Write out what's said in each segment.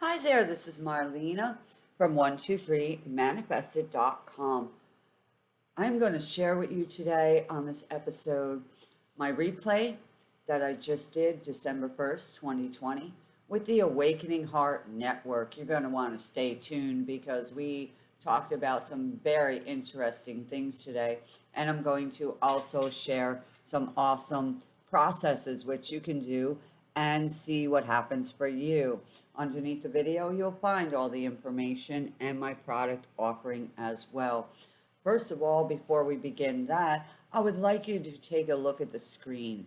Hi there, this is Marlena from 123manifested.com. I'm going to share with you today on this episode my replay that I just did December 1st, 2020 with the Awakening Heart Network. You're going to want to stay tuned because we talked about some very interesting things today. And I'm going to also share some awesome processes which you can do and see what happens for you. Underneath the video, you'll find all the information and my product offering as well. First of all, before we begin that, I would like you to take a look at the screen.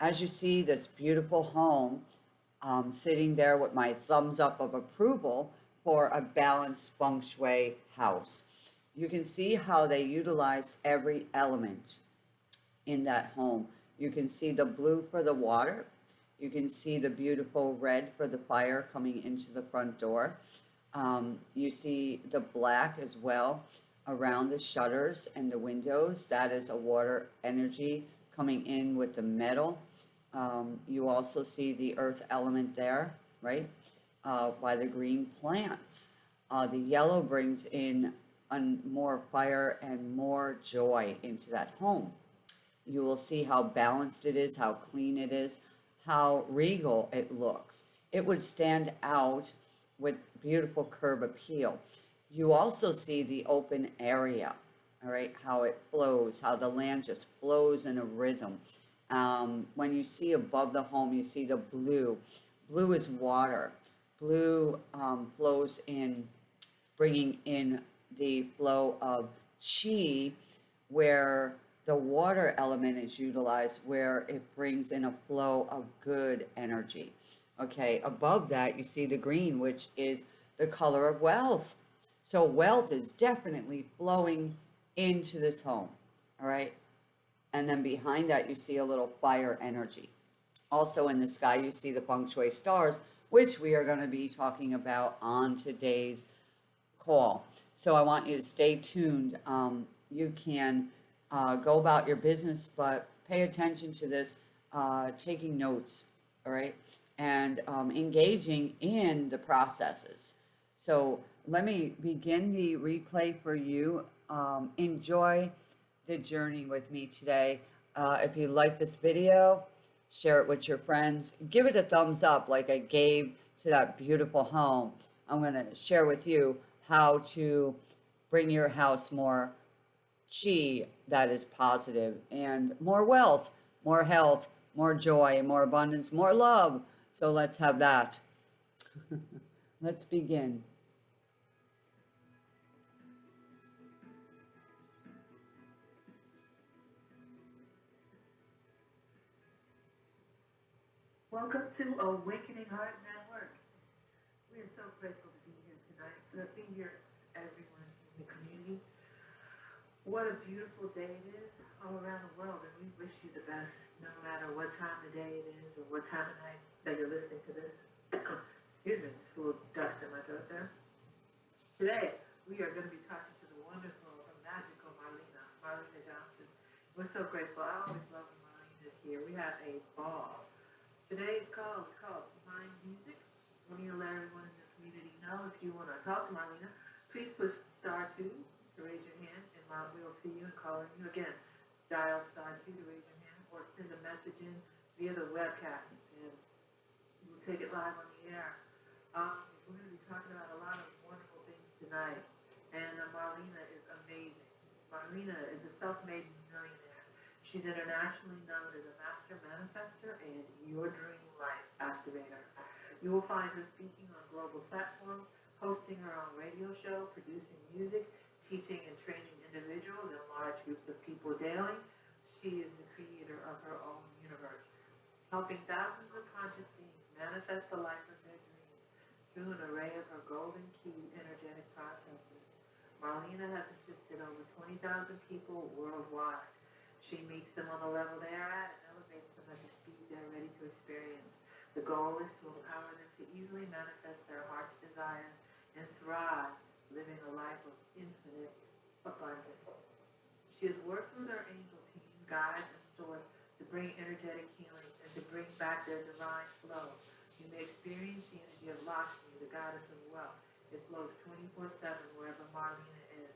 As you see this beautiful home, um, sitting there with my thumbs up of approval for a balanced feng shui house. You can see how they utilize every element in that home. You can see the blue for the water, you can see the beautiful red for the fire coming into the front door. Um, you see the black as well around the shutters and the windows. That is a water energy coming in with the metal. Um, you also see the earth element there, right, uh, by the green plants. Uh, the yellow brings in more fire and more joy into that home. You will see how balanced it is, how clean it is, how regal it looks. It would stand out with beautiful curb appeal. You also see the open area, all right, how it flows, how the land just flows in a rhythm. Um, when you see above the home, you see the blue. Blue is water. Blue um, flows in, bringing in the flow of chi, where the water element is utilized where it brings in a flow of good energy. Okay, above that, you see the green, which is the color of wealth. So wealth is definitely flowing into this home. All right. And then behind that, you see a little fire energy. Also in the sky, you see the feng shui stars, which we are going to be talking about on today's call. So I want you to stay tuned. Um, you can uh, go about your business, but pay attention to this, uh, taking notes, all right, and um, engaging in the processes. So let me begin the replay for you. Um, enjoy the journey with me today. Uh, if you like this video, share it with your friends. Give it a thumbs up like I gave to that beautiful home. I'm going to share with you how to bring your house more chi that is positive and more wealth, more health, more joy, more abundance, more love. So let's have that. let's begin. Welcome to Awakening Heart Network. We are so grateful to be here tonight, to be here, everyone in the community. What a beautiful day it is all around the world, and we wish you the best, no matter what time of day it is or what time of night that you're listening to this. Excuse me, just a little dust in my throat there. Today, we are going to be talking to the wonderful magical Marlena, Marlena Johnson. We're so grateful. I always love Marlena here. We have a ball. Today's call is called Mind Music. Need to let everyone in the community know if you want to talk to Marlena, please push star two to raise your hand, Mom will see you and call on you again. Dial star two to raise your hand, or send a message in via the webcast, and we'll take it live on the air. Um, we're going to be talking about a lot of wonderful things tonight, and uh, Marlena is amazing. Marlena is a self-made millionaire. She's internationally known as a master manifester and your dream life activator. You will find her speaking on global platforms, hosting her own radio show, producing music, teaching and training individuals and large groups of people daily. She is the creator of her own universe, helping thousands of conscious beings manifest the life of their dreams through an array of her golden key energetic processes. Marlena has assisted over 20,000 people worldwide. She meets them on the level they are at and elevates them at the speed they're ready to experience. The goal is to empower them to easily manifest their heart's desires and thrive living a life of infinite abundance. She has worked with her angel team, guides, and source to bring energetic healing and to bring back their divine flow You may experience the energy of Lakshmi, the goddess of wealth. It flows twenty-four seven wherever Marlena is.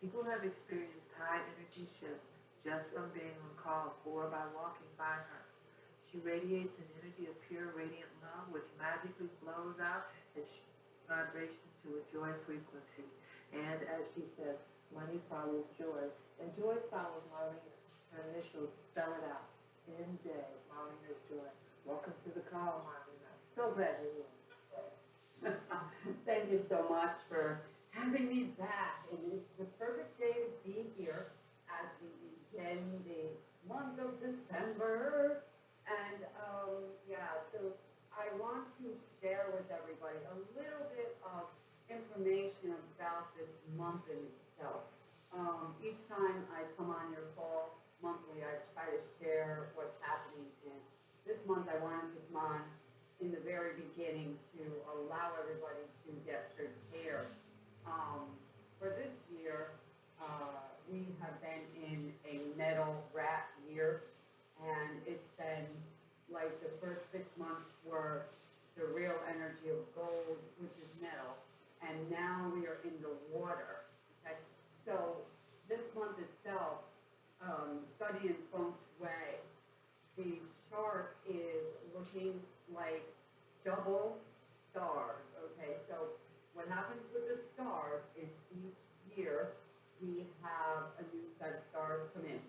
People have experienced high energy shifts just from being on call or by walking by her. She radiates an energy of pure radiant love which magically flows out she vibrations to a joy frequency. And as she says, money follows joy, and joy follows Marlena. Her initials spell it out. NJ, Marlena's joy. Welcome to the call, Marlena. So glad you're here. Thank you so much for having me back. And it's the perfect day to be here as we begin the month of December. And, um, yeah, so I want to share with everybody a little bit of information about this month in itself. Um, each time I come on your call monthly, I try to share what's happening. And this month I wanted to come on in the very beginning to allow everybody to get prepared. Um, for this year, uh, we have been in a metal rat year, and it's been like the first six months were the real energy of gold, which is metal, and now we are in the water. So this month itself, um, studying feng shui, the chart is looking like double stars, okay? So what happens with the stars is each year, we have a new set of stars come in.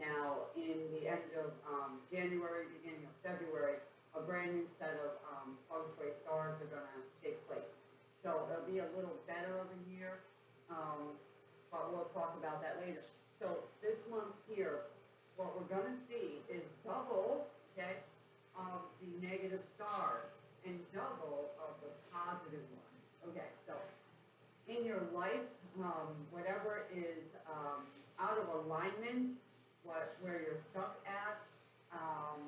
Now, in the end of, um, January, beginning of February, a brand new set of, um, feng shui stars are gonna take place. So it'll be a little better of a year, um, but we'll talk about that later. So this month here, what we're gonna see is double, okay, of the negative stars and double of the positive ones. Okay, so in your life, um, whatever is, um, out of alignment, what, where you're stuck at, um,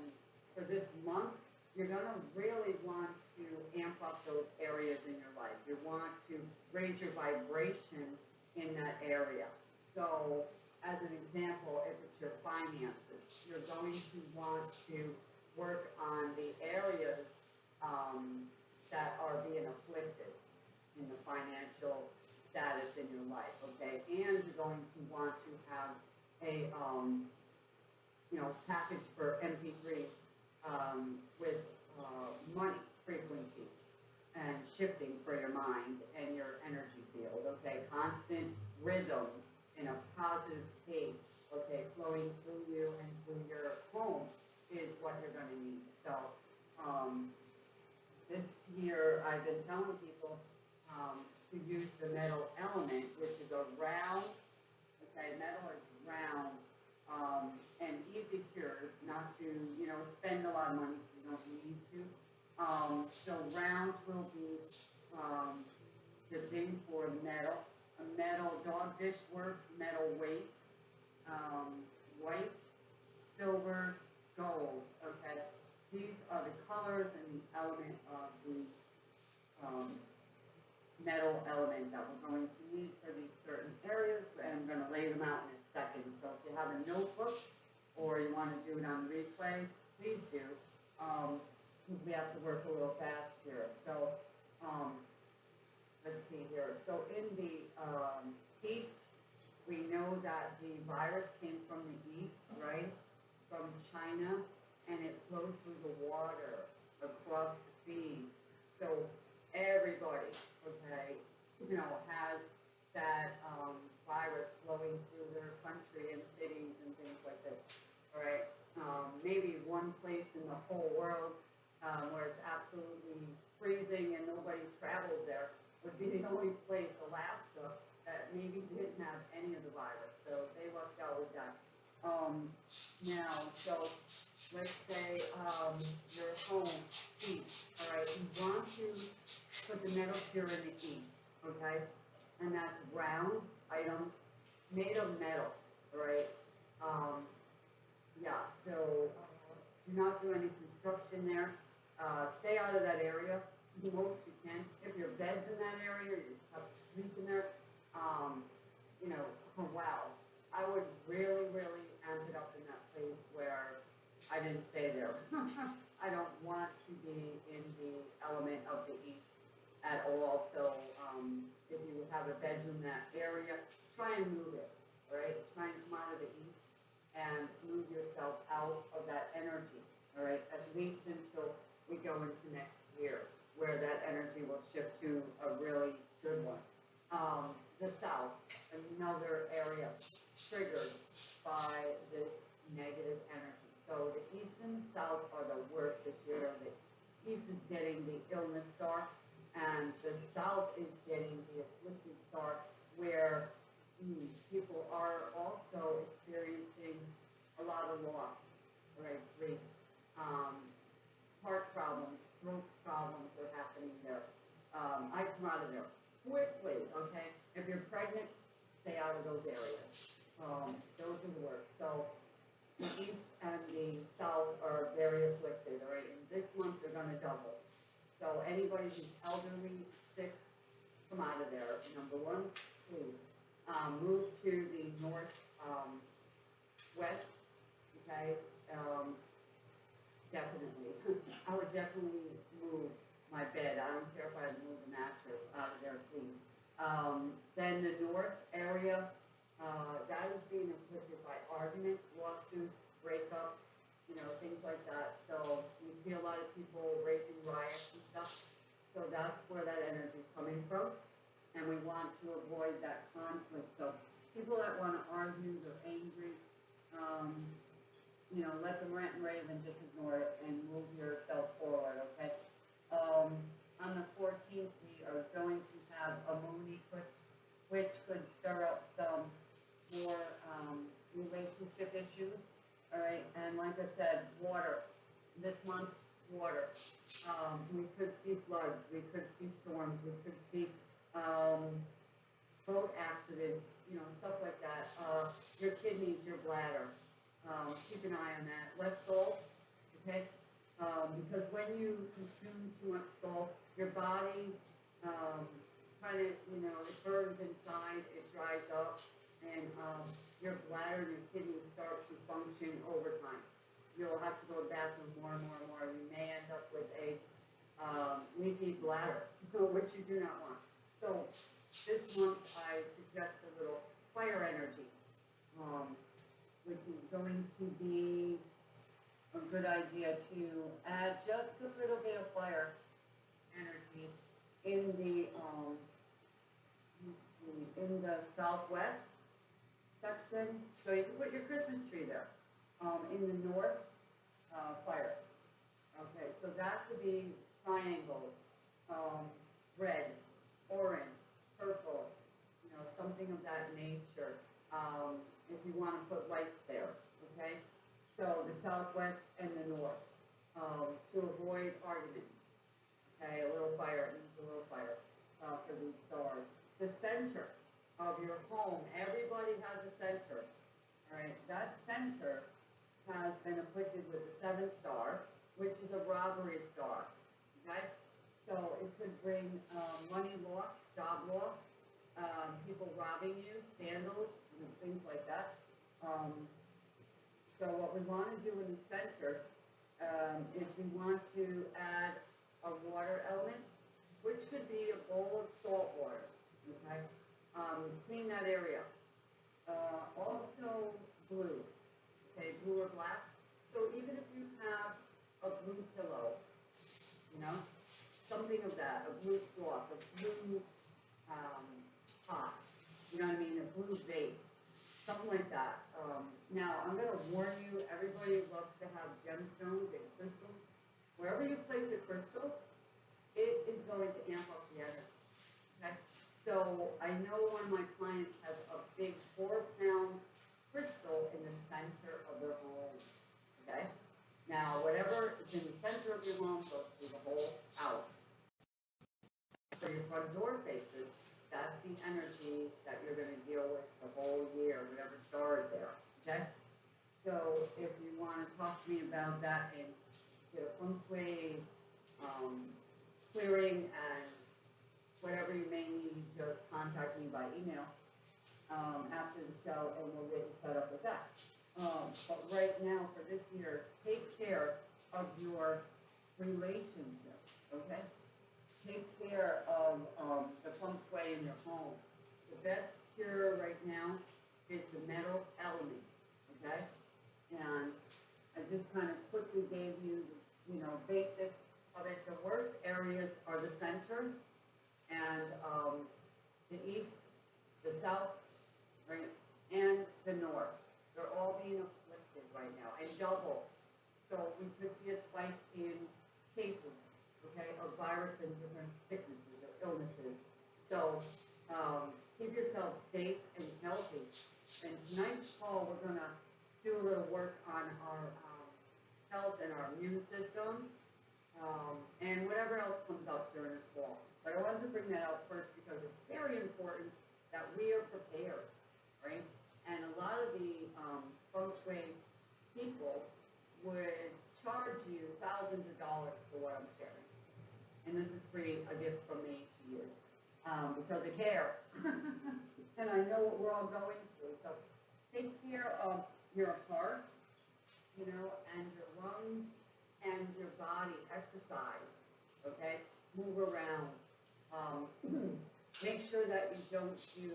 for this month, you're gonna really want to amp up those areas in your life. You want to raise your vibration in that area. So, as an example, if it's your finances, you're going to want to work on the areas um, that are being afflicted in the financial status in your life, okay? And you're going to want to have a, um, you know, package for MP3 um, with uh, money frequency and shifting for your mind and your energy field, okay? Constant rhythm in a positive state, okay, flowing through you and through your home is what you're gonna need. So, um, this year, I've been telling people, um, to use the metal element, which is a round, okay, metal is round, um, and easy cures, not to, you know, spend a lot of money if you don't need to. Um, so rounds will be, um, the thing for metal, a metal dog dish work, metal weight, um, white, silver, gold, okay? These are the colors and the element of the, um, metal element that we're going to need for these certain areas, and I'm gonna lay them out in a second. So if you have a notebook, or you wanna do it on replay, please do. Um, we have to work a little fast here, so, um, let's see here. So in the, um, east, we know that the virus came from the east, right? From China, and it flowed through the water across the seas. So everybody, okay, you know, has that, um, virus flowing through their country and cities and things like this, all right? Um, maybe one place in the whole world, um, where it's absolutely freezing and nobody traveled there would be the only place, Alaska, that maybe didn't have any of the virus, so they lucked out with that. Um, now, so, let's say, um, your home, east, all right, you want to put the metal cure in the east, okay? And that's round item made of metal, all right? Um, yeah, so, uh, do not do any construction there, uh, stay out of that area, the most you can. If your bed's in that area, you have sleep in there, um, you know, oh, wow. I would really, really amp it up in that place where I didn't stay there. I don't want to be in the element of the east at all, so, um, if you have a bedroom in that area, try and move it, all right? Try and come out of the east and move yourself out of that energy, all right? At least until we go into next year, where that energy will shift to a really good one. Um, the south, another area triggered by this negative energy. So the east and south are the worst this year. The east is getting the illness star, and the south is getting the afflicted star, where mm, people are also experiencing a lot of loss, right? Grief, um, heart problems, throat problems are happening there. Um, I come out of there quickly, okay? If you're pregnant, stay out of those areas. Um, those are the worst. So the east and the south are very afflicted, all right? And this month they're gonna double. So anybody who's elderly, sick, come out of there, number one, please. Um, move to the north, um, west, okay? Um, definitely. I would definitely move my bed. I don't care if I move the mattress out of there, please. Um, then the north area, uh, that is being afflicted by arguments, lawsuits, breakups, you know, things like that. So you see a lot of people raising riots and stuff. So that's where that energy is coming from. And we want to avoid that conflict. So people that want to argue, they're angry, um, you know, let them rant and rave and just ignore it and move yourself forward, okay? Um, on the fourteenth, we are going to have a moon eclipse, which could stir up some more, um, relationship issues, all right? And like I said, water, this month, water. Um, we could see floods, we could see storms, we could see, um, boat accidents, you know, stuff like that. Uh, your kidneys, your bladder, um, keep an eye on that. Less salt, okay? Um, because when you consume too much salt, your body, um, kind of, you know, it burns inside, it dries up, and, um, your bladder and your kidneys start to function over time. You'll have to go to the bathroom more and more and more. You may end up with a, um, leaky bladder, which you do not want. So, this month, I suggest a little fire energy. Um, which is going to be a good idea to add just a little bit of fire energy in the, um, in the southwest section, so you can put your Christmas tree there. Um, in the north, uh, fire. Okay, so that could be triangles, um, red, orange, purple, you know, something of that nature. Um, if you wanna put lights there, okay? So the southwest and the north, um, to avoid arguments. Okay, a little fire, a little fire, uh, for these stars. The center of your home, everybody has a center, alright? That center has been afflicted with the seventh star, which is a robbery star, okay? So it could bring, um, money loss, job loss, um, people robbing you, scandals, you know, things like that. Um, so what we wanna do in the center, um, is we want to add a water element, which could be a bowl of salt water, okay? Um, clean that area. Uh, also blue, okay, blue or black. So even if you have a blue pillow, you know, something of that, a blue cloth, a blue, um, pot, you know what I mean, a blue vase, something like that. Um, now, I'm gonna warn you, everybody loves to have gemstones and crystals. Wherever you place a crystal, it is going to amp up the energy, okay? So, I know one of my clients has a big four pound crystal in the center of their home, okay? Now, whatever is in the center of your home through the whole house. So your front door faces, that's the energy that you're gonna deal with the whole year, whatever star is there, okay? So if you wanna talk to me about that and get a feng shui, um, clearing and whatever you may need, just contact me by email, um, after the show and we'll get you set up with that. Um, but right now, for this year, take care of your relationship, okay? care of, um, the feng shui in your home, the best cure right now is the metal element, okay? And I just kind of quickly gave you, you know, basics of it. The worst areas are the center and, um, the east, the south, right, and the north. They're all being afflicted right now, and double. So we could see a spike in cases, okay, of virus and different sicknesses or illnesses. So, um, keep yourself safe and healthy. And tonight's call, we're gonna do a little work on our, um, health and our immune system, um, and whatever else comes up during this fall. But I wanted to bring that out first because it's very important that we are prepared, right? And a lot of the, um, feng shui people would charge you thousands of dollars for what I'm sharing. And this is free, a gift from me to you, um, because I care. And I going through, so take care of your heart, you know, and your lungs and your body, exercise, okay? Move around. Um, make sure that you don't do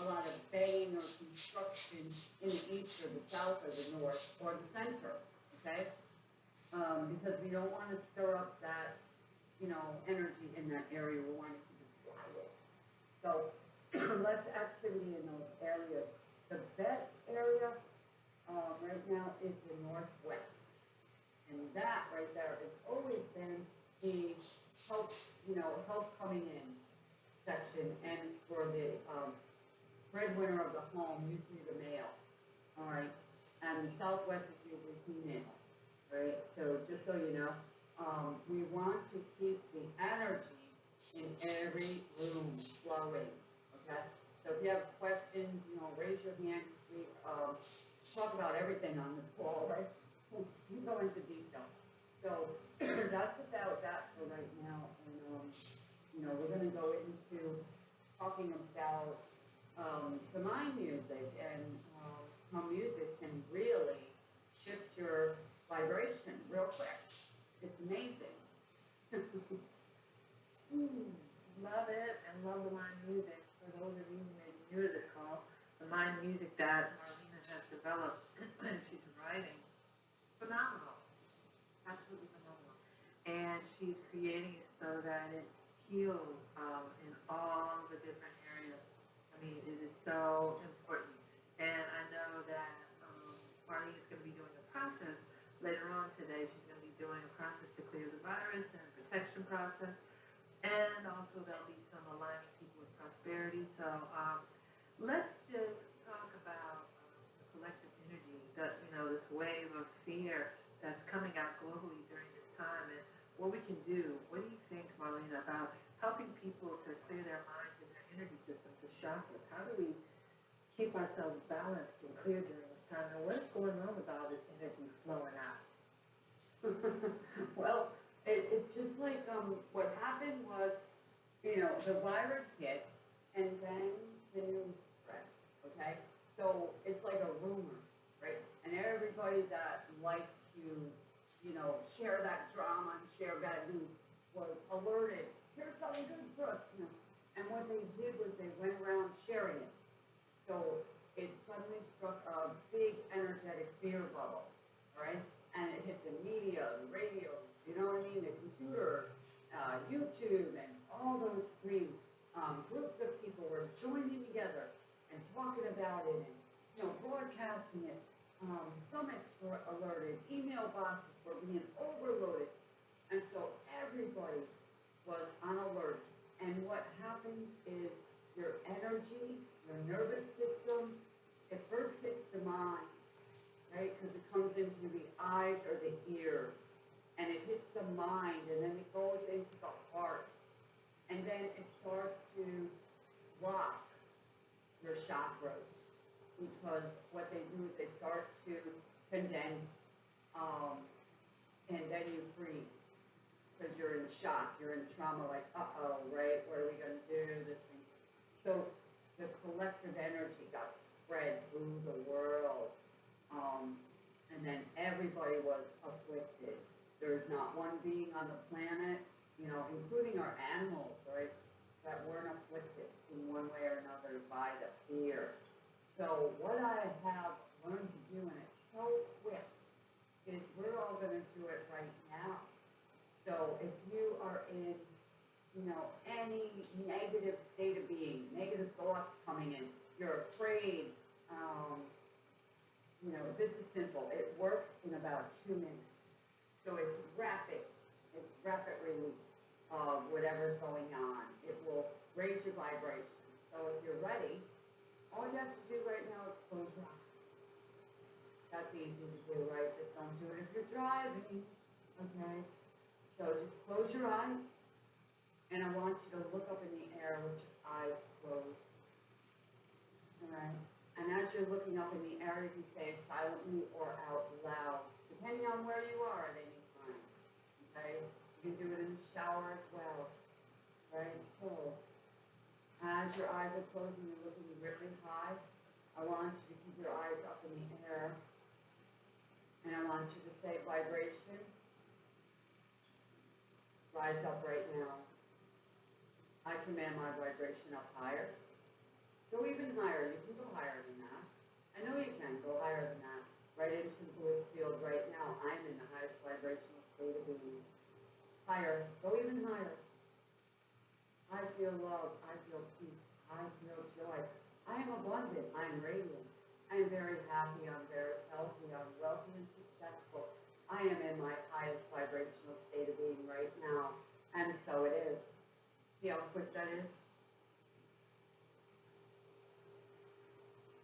a lot of bedding or construction in the east or the south or the north or the center, okay? Um, because we don't wanna stir up that, you know, energy in that area, we want it to be quiet. So, less activity in those. The best area, um, right now is the northwest. And that right there has always been the help, you know, help coming in section and for the, um, breadwinner of the home, usually the male, all right? And the southwest is usually female, right? So just so you know, um, we want to keep the energy in every room flowing, okay? So if you have questions, you know, raise your hand, we, um, talk about everything on this call, right? We go into detail. So that's about that for right now, and, um, you know, we're gonna go into talking about, um, the mind music and, um, how music can really shift your vibration real quick. It's amazing. Hmm, Love it and love the mind music. For those of you who may be new to this call, the mind music that Marlena has developed and she's writing, phenomenal, absolutely phenomenal. And she's creating it so that it heals um, in all the different areas. I mean, it is so important. And I know that um, is going to be doing a process later on today. She's going to be doing a process to clear the virus and protection process. And also there'll be some with prosperity. So um, let's just talk about collective energy, that, you know, this wave of fear that's coming out globally during this time and what we can do. What do you think, Marlena, about helping people to clear their minds and their energy systems, the chakras? How do we keep ourselves balanced and clear during this time? And what's going on with all this energy flowing out? Well, it, it's just like, um, what happened was, you know, the virus hit and then the news spread, okay? So it's like a rumor, right? And everybody that likes to, you know, share that drama and share bad news was alerted, here's something good for us, you know? And what they did was they went around sharing it. So it suddenly struck a big energetic fear bubble, all right? And it hit the media, the radio, you know what I mean, the computer, uh, YouTube, and all those screens. Um, groups of people were joining together and talking about it and, you know, broadcasting it. Um, stomachs were alerted, email boxes were being overloaded. And so everybody was on alert. And what happens is your energy, your nervous system, it first hits the mind, right? Because it comes into the eyes or the ears, and it hits the mind, and then it goes into the heart, and then it starts to block your chakras. Because what they do is they start to condense, um, and then you freeze. Because you're in shock, you're in trauma, like, uh-oh, right, what are we gonna do, this thing. So the collective energy got spread through the world. Um, and then everybody was afflicted. There's not one being on the planet, you know, including our animals, right, that weren't afflicted in one way or another by the fear. So what I have learned to do, and it's so quick, is we're all going to do it right now. So if you are in, you know, any negative state of being, negative thoughts coming in, you're afraid, um, you know, this is simple. It works in about two minutes. So it's rapid. It's rapid release of whatever's going on. It will raise your vibration. So if you're ready, all you have to do right now is close your eyes. That's easy to do, right? Just don't do it if you're driving, okay? So just close your eyes, and I want you to look up in the air with your eyes closed. All right? And as you're looking up in the air, you can say it silently or out loud, depending on where you are at any time. Okay? You do it in the shower as well. Right? So, as your eyes are closed and you're looking really high, I want you to keep your eyes up in the air. And I want you to say vibration. Rise up right now. I command my vibration up higher. Go even higher. You can go higher than that. I know you can go higher than that. Right into the blue field right now. I'm in the highest vibrational state of being. Higher. Go even higher. I feel love. I feel peace. I feel joy. I am abundant. I am radiant. I am very happy. I'm very healthy. I'm wealthy and successful. I am in my highest vibrational state of being right now. And so it is. See how quick that is?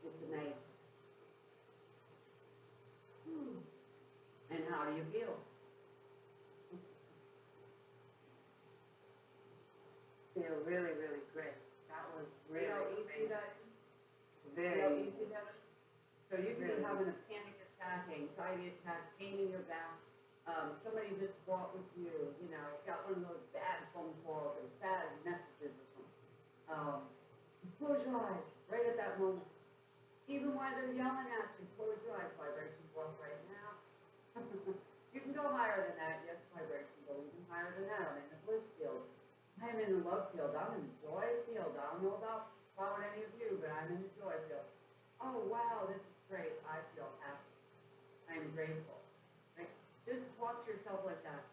It's amazing. Hmm. And how do you feel? Feel really, really great. That was really Feel easy amazing. that Very easy that So you can be having a panic attack, anxiety attack, pain in your back. Um, somebody just walked with you, you know, got one of those bad phone calls or bad messages or something. Um, close your eyes right at that moment. Even while they're yelling at you, close your eyes, vibration block right now. you can go higher than that, yes, vibration, go even higher than that. I'm in the bliss field. I'm in the love field. I'm in the joy field. I don't know about, about any of you, but I'm in the joy field. Oh, wow, this is great. I feel happy. I'm grateful. Like, just to yourself like that.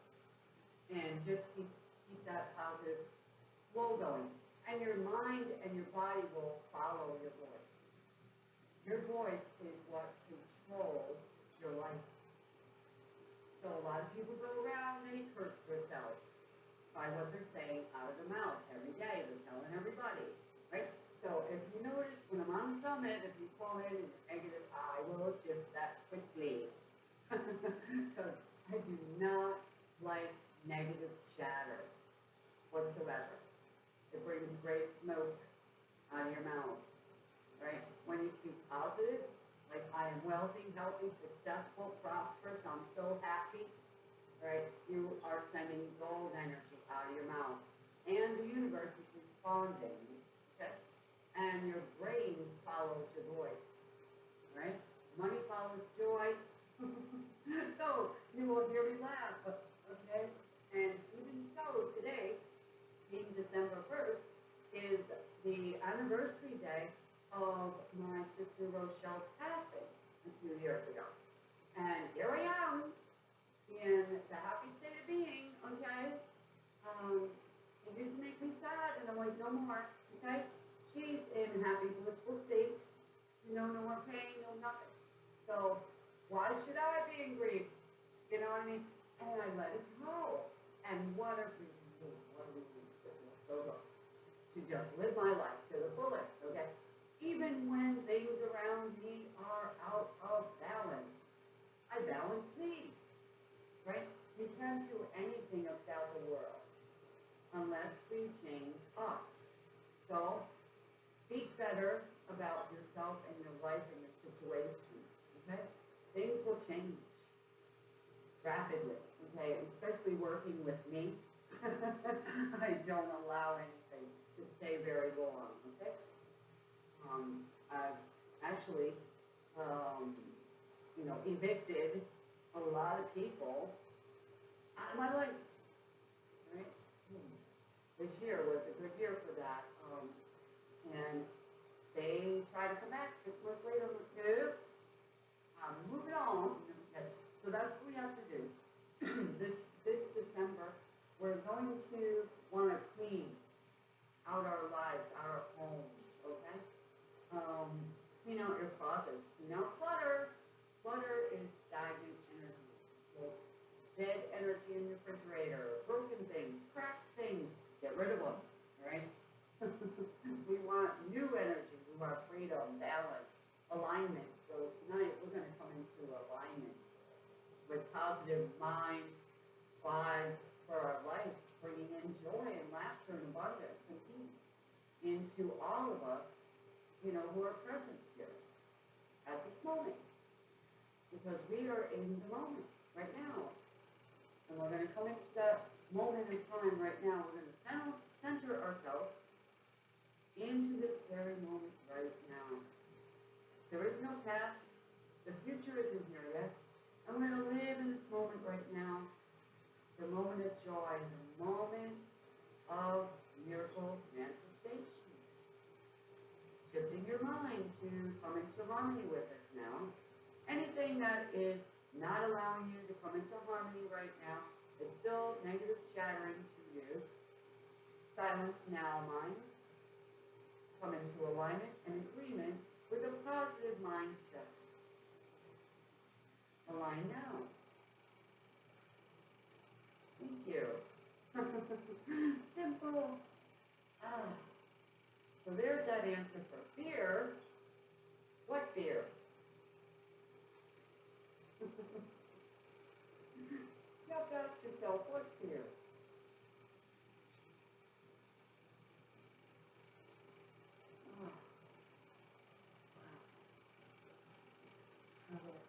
And just keep, keep that positive flow going. And your mind and your body will follow your voice. Your voice is what controls your life. So a lot of people go around and they curse themselves by what they're saying out of their mouth every day. They're telling everybody, right? So if you notice when I'm on summit, if you call in and negative, I will shift that quickly. Because I do not like negative chatter whatsoever. It brings great smoke out of your mouth, right? When you speak positive, like I am wealthy, healthy, successful, prosperous, I'm so happy, right? You are sending gold energy out of your mouth. And the universe is responding, okay? And your brain follows your voice, right? Money follows joy. so you will hear me laugh, okay? And even so, today, being December 1st, is the anniversary day of my sister Rochelle's passing a few years ago. And here I am in the happy state of being, okay? Um, it used to make me sad, and I'm like, no more, okay? She's in happy, blissful state, you know, no more pain, no nothing. So, why should I be in grief? You know what I mean? And I let it go. And what a relief, what a relief so good to just live my life to the fullest, okay? Even when things around me are out of balance, I balance me, right? You can't do anything about the world unless we change us. So, speak better about yourself and your life and your situation, okay? Things will change rapidly, okay? Especially working with me. I don't allow anything to stay very long, okay? Um, I've actually, um, you know, evicted a lot of people out of my life, right? Hmm. This year was a good year for that, um, and they try to come back six months later, I'm like, nope, I'm on. So that's what we have to do. This, this December, we're going to wanna clean out our lives, our homes, okay? Um, clean out your closets, clean out clutter. Clutter is stagnant energy. So dead energy in the refrigerator, broken things, cracked things, get rid of them, right? we want new energy, we want freedom, balance, alignment. So tonight, we're gonna come into alignment with positive mind, vibes for our life, bringing in joy and laughter and abundance and peace into all of us, you know, who are present here at this moment. Because we are in the moment, right now. And we're gonna come into that moment in time right now, we're gonna center, center ourselves into this very moment right now. There is no past, the future isn't here yet, and we're gonna live in this moment right now, the moment of joy, the moment of miracle manifestation. Shifting your mind to come into harmony with us now. Anything that is not allowing you to come into harmony right now is still negative shattering to you. Silence now, mind. Come into alignment and agreement with a positive mindset. Align now. Thank you. Simple. Ah. So there's that answer for fear. What fear? You have to ask yourself, what fear? Ah. Wow.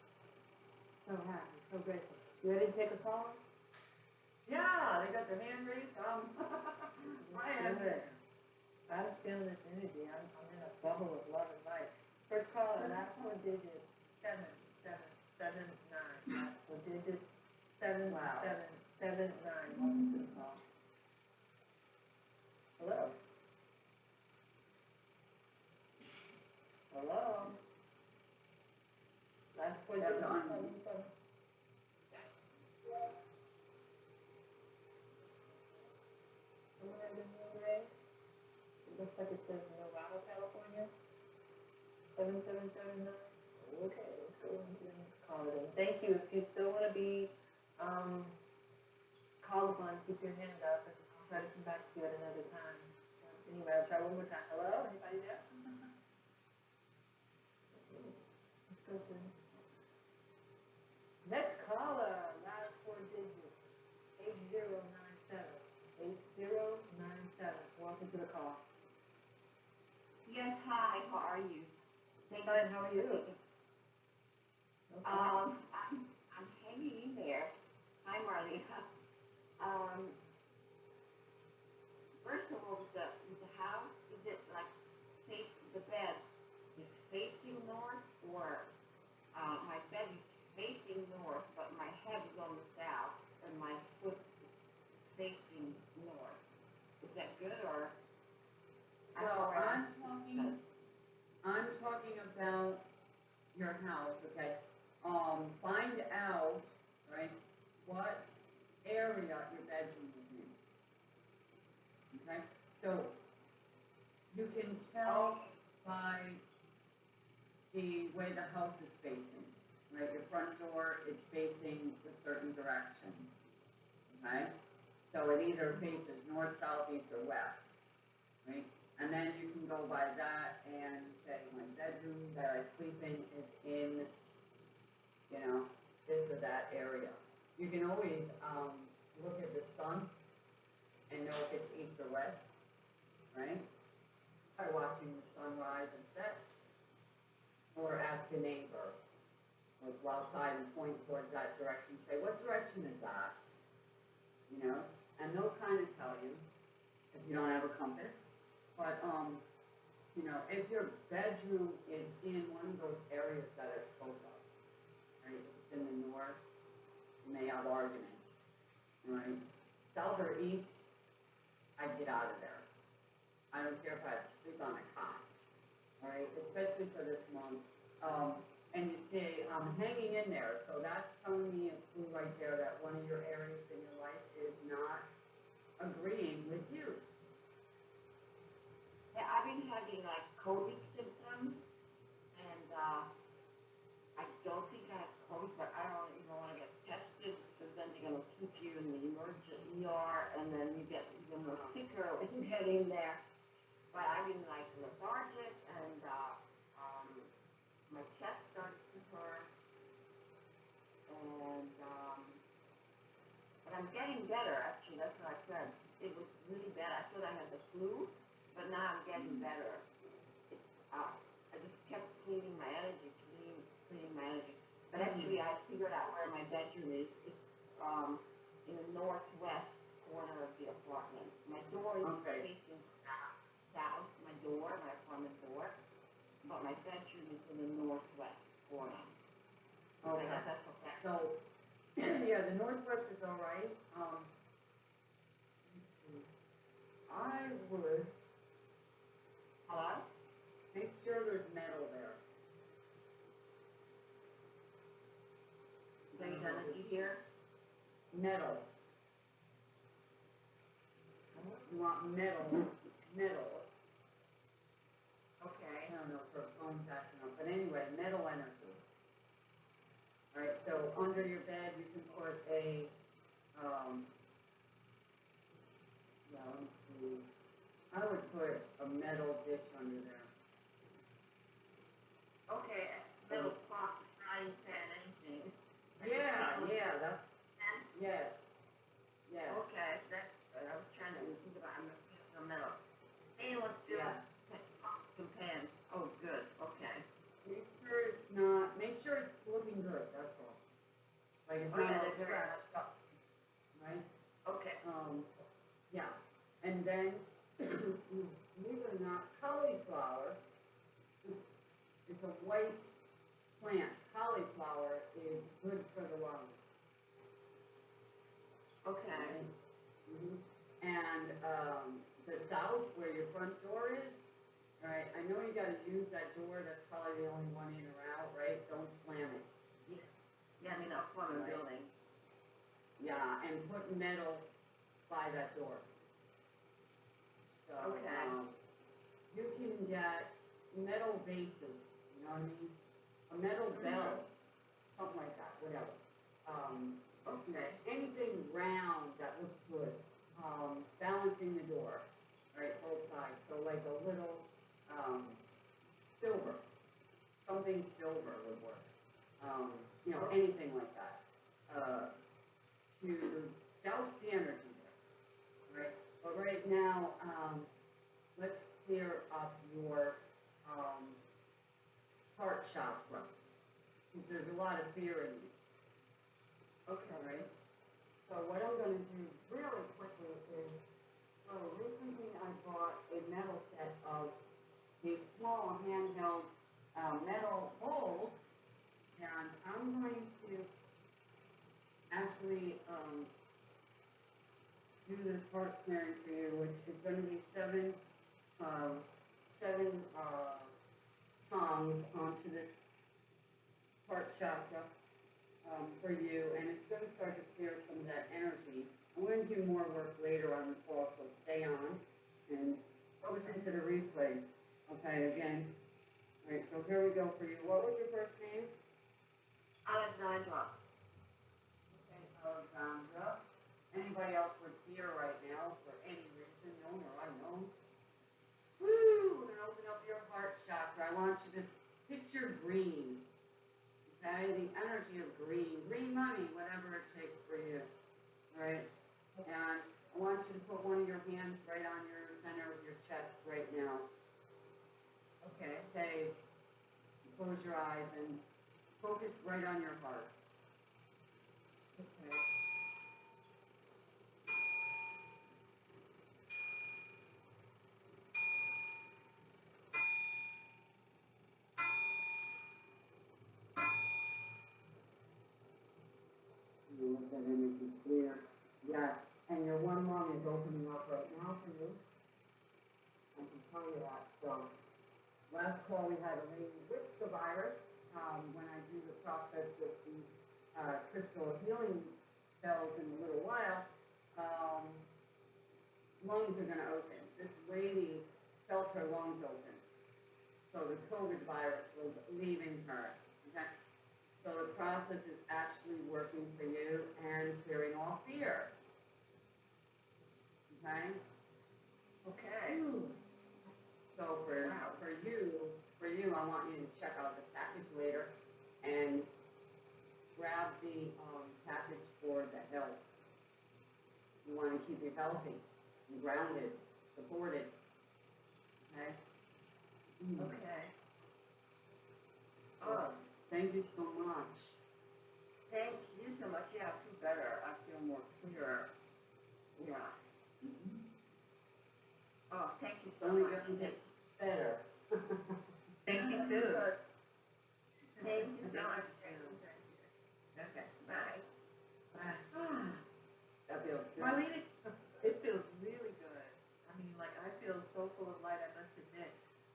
So happy, so grateful. You ready to take a call? Yeah, they got their hand raised, um, my hand raised. I'm feeling this energy, I'm, I'm in a bubble of love and light. First caller, last four digits, seven, seven, seven, nine, last four digits, seven, Wow. seven, seven, nine, to the call. Hello? Hello? Last four That's digits, on. seven, seven. Someone have been today? It looks like it says Novato, California. Seven, seven, seven, nine. Okay, let's go into the next call then. Thank you. If you still wanna be, um, called upon, keep your hand up and I'll try to come back to you at another time. Anyway, I'll try one more time. Hello, anybody there? Let's go to. Next caller, last four digits, eight zero nine seven. Eight zero nine seven. Welcome to the call. Yes, hi, how are you? Thank Fine, how are you? Okay. Um, I'm, I'm hanging in there. Marley. Um, first of all, the, the house, is it like face, the bed is facing north or, uh, my bed is facing north, but my head is on the south and my foot is facing north? Is that good or? I Well, I'm talking, I'm talking about your house, okay? Um, find out, right, what area your bedroom is in. Okay, so you can tell by the way the house is facing, right? Your front door is facing a certain direction, okay? So it either faces north, south, east, or west, right? And then you can go by that and say, my bedroom that I sleep in is in, you know, this or that area. You can always, um, look at the sun and know if it's east or west, right? By watching the sun rise and set. Or ask a neighbor, or go outside and point towards that direction, say, what direction is that? You know, and they'll kind of tell you, if you don't have a compass. But, um, you know, if your bedroom is in one of those areas that are close up, right, if it's in the north, you may have arguments, right? South or east, I'd get out of there. I don't care if I sleep on a cot, all right, especially for this month. Um, and you see, I'm hanging in there, so that's telling me a clue right there that one of your areas in your life is not agreeing with you. Yeah, I've been having like COVID symptoms, and, uh, I don't think I have COVID, but I don't even wanna get tested, because then they're gonna keep you in the emergent ER, and then you get even more sicker when you get in there. But I've been like lethargic, and, uh, um, my chest starts to hurt, and, um, but I'm getting better, actually, that's what I said. It was really bad, I thought I had the flu, but now I'm getting better. It's, uh, I just kept cleaning my energy, cleaning, cleaning my energy. But actually, I figured out where my bedroom is. It's, um, in the northwest corner of the apartment. My door is Okay. facing door, my apartment door, but my bedroom is in the northwest corner. Okay. that's, that's okay. So, yeah, the northwest is all right, um. I would Hello? make sure there's metal there. So you done it here? Metal. You want metal, metal, Okay. I don't know if her phone's acting up, but anyway, metal energy. Alright, so under your bed, you can put a, um, yeah. I would put a metal dish under there. Okay, little pot, frying pan, anything. Yeah, yeah, that's, And, yes, yes, okay, that's, good. I was trying to think about, I'm looking for metal. Anyone still, yeah. pots and pans, oh, good, okay. Make sure it's not, make sure it's looking good, that's all. Oh, yeah, not all they're very- scratched up, right? Okay. Um, yeah, and then, believe it or not, cauliflower, it's a white plant, cauliflower is good for the lungs. Okay, Mhm. And, um, the south where your front door is, right, I know you gotta use that door, that's probably the only one in or out, right? Don't slam it. Yeah, I mean, up the Right. building. Yeah, and put metal by that door. So, Okay. um, you can get metal vases, you know what I mean? A metal bell, something like that, whatever. Um, Okay. anything round that looks good, um, balancing the door, right, both sides, so like a little, um, silver, something silver would work. Um, you know, anything like that, uh, to douse the energy there, right? But right now, um, let's clear up your, um, heart chakra, because there's a lot of fear in you. Okay, right? So what I'm gonna do really quickly is, so recently I bought a metal set of these small handheld, uh, metal bowls, and I'm going to actually, um, do this heart clearing for you, which is gonna be seven, um, seven, uh, tongs onto this heart chakra um, for you, and it's gonna start to clear some of that energy. I'm gonna do more work later on the call, so stay on and listen to the replay. Okay, again. Alright, so here we go for you. What was your first name? Alexandra, Okay, Alexandra. Anybody else with fear right now for any reason, known or unknown? Woo, and open up your heart chakra. I want you to picture green. Okay, the energy of green, green money, whatever it takes for you. Alright? And I want you to put one of your hands right on your center of your chest right now. Okay, say, close your eyes and focus right on your heart. Okay. You let that energy clear. Yeah, and your one lung is opening up right now for you. I can tell you that, so last call we had a lady with the virus, um, when I process with the, uh, crystal healing cells in a little while, um, lungs are gonna open. This lady felt her lungs open. So the COVID virus was leaving her, okay? So the process is actually working for you and clearing all fear. Okay? Okay. So for, for you, for you, I want you to check out the package later and grab the, um, package for the health. You wanna keep you healthy, and grounded, supported, okay? Mm. Okay. Oh, thank you so much. Thank you so much, yeah, I feel better, I feel more clearer, yeah. Oh, thank you so Only much. gonna get better. Thank you too. Thank you so much. Okay. Bye. Bye. That feels good. Marlene, it, it feels really good. I mean, like, I feel so full of light, I must admit.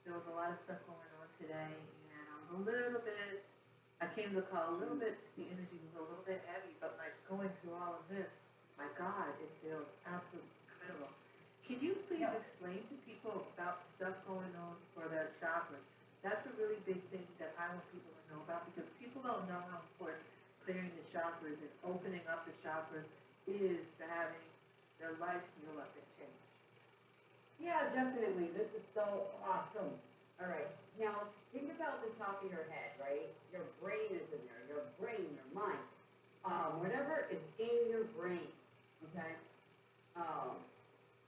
There was a lot of stuff going on today, and I was a little bit, I came to the call a little bit, the energy was a little bit heavy, but like, going through all of this, my God, it feels absolutely incredible. Can you please Yeah. explain to people about stuff going on for their chakras? That's a really big thing that I want people to know about, because people don't know how important clearing the chakras and opening up the chakras is to having their life heal up and change. Yeah, definitely. This is so awesome. All right. Now, think about the top of your head, right? Your brain is in there. Your brain, your mind. Um, whatever is in your brain, okay? Um,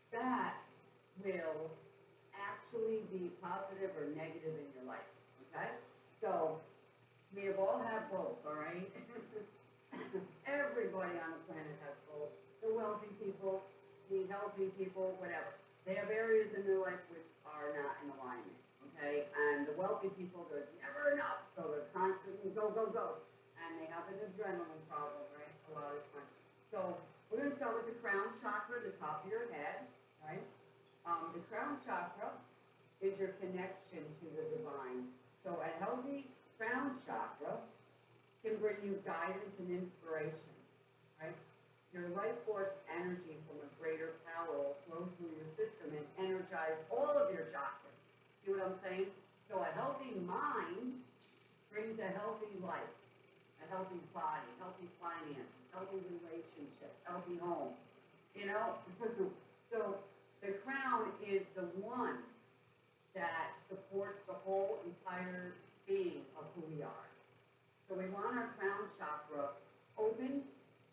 that will actually be positive or negative in your life, okay? So, we have all had both, all right? Everybody on the planet has both. The wealthy people, the healthy people, whatever. They have areas in their life which are not in alignment, okay? And the wealthy people, there's never enough, so they're constantly go, go, go. And they have an adrenaline problem, right, a lot of times. So, we're gonna start with the crown chakra, the top of your head, right? Um, the crown chakra is your connection to the divine. So a healthy crown chakra can bring you guidance and inspiration, right? Your life force energy from a greater power will flow through your system and energize all of your chakras. See what I'm saying? So a healthy mind brings a healthy life, a healthy body, healthy finances, healthy relationships, healthy home. You know? so the crown is the one that supports the whole entire being of who we are. So we want our crown chakra open,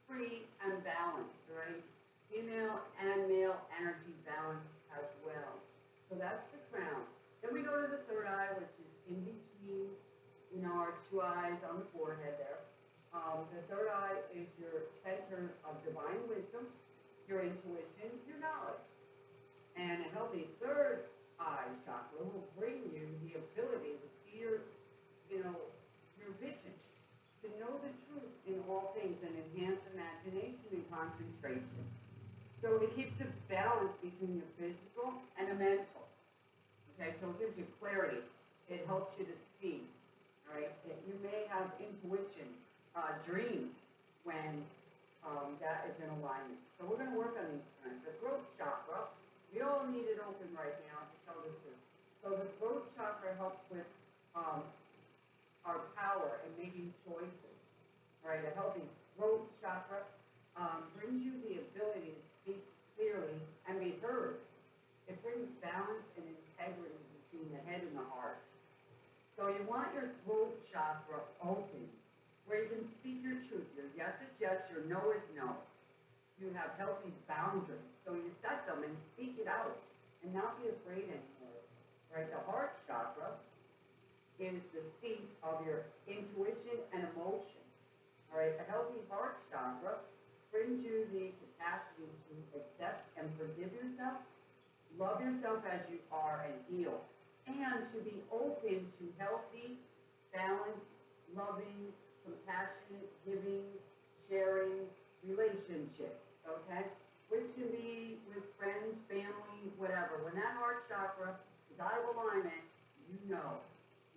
free, and balanced, right? Female and male energy balanced as well. So that's the crown. Then we go to the third eye, which is in between, you know, our two eyes on the forehead there. Um, the third eye is your center of divine wisdom, your intuition, your knowledge. And a healthy third chakra will bring you the ability to see your, you know, your vision, to know the truth in all things and enhance imagination and concentration. So it keeps a balance between your physical and the mental. Okay, so it gives you clarity. It helps you to see, right? That you may have intuition, uh, dreams when, um, that is in alignment. So we're gonna work on these things. The growth chakra, we all need it open right now to tell the truth. So the throat chakra helps with, um, our power and making choices, right? A healthy throat chakra, um, brings you the ability to speak clearly and be heard. It brings balance and integrity between the head and the heart. So you want your throat chakra open, where you can speak your truth. Your yes is yes, your no is no. You have healthy boundaries, so you set them and speak it out, and not be afraid anymore. Right? The heart chakra is the seat of your intuition and emotion. All right, a healthy heart chakra brings you the capacity to accept and forgive yourself, love yourself as you are and heal, and to be open to healthy, balanced, loving, compassionate, giving, sharing relationships, okay? Which can be with friends, family, whatever. When that heart chakra is out of alignment, you know,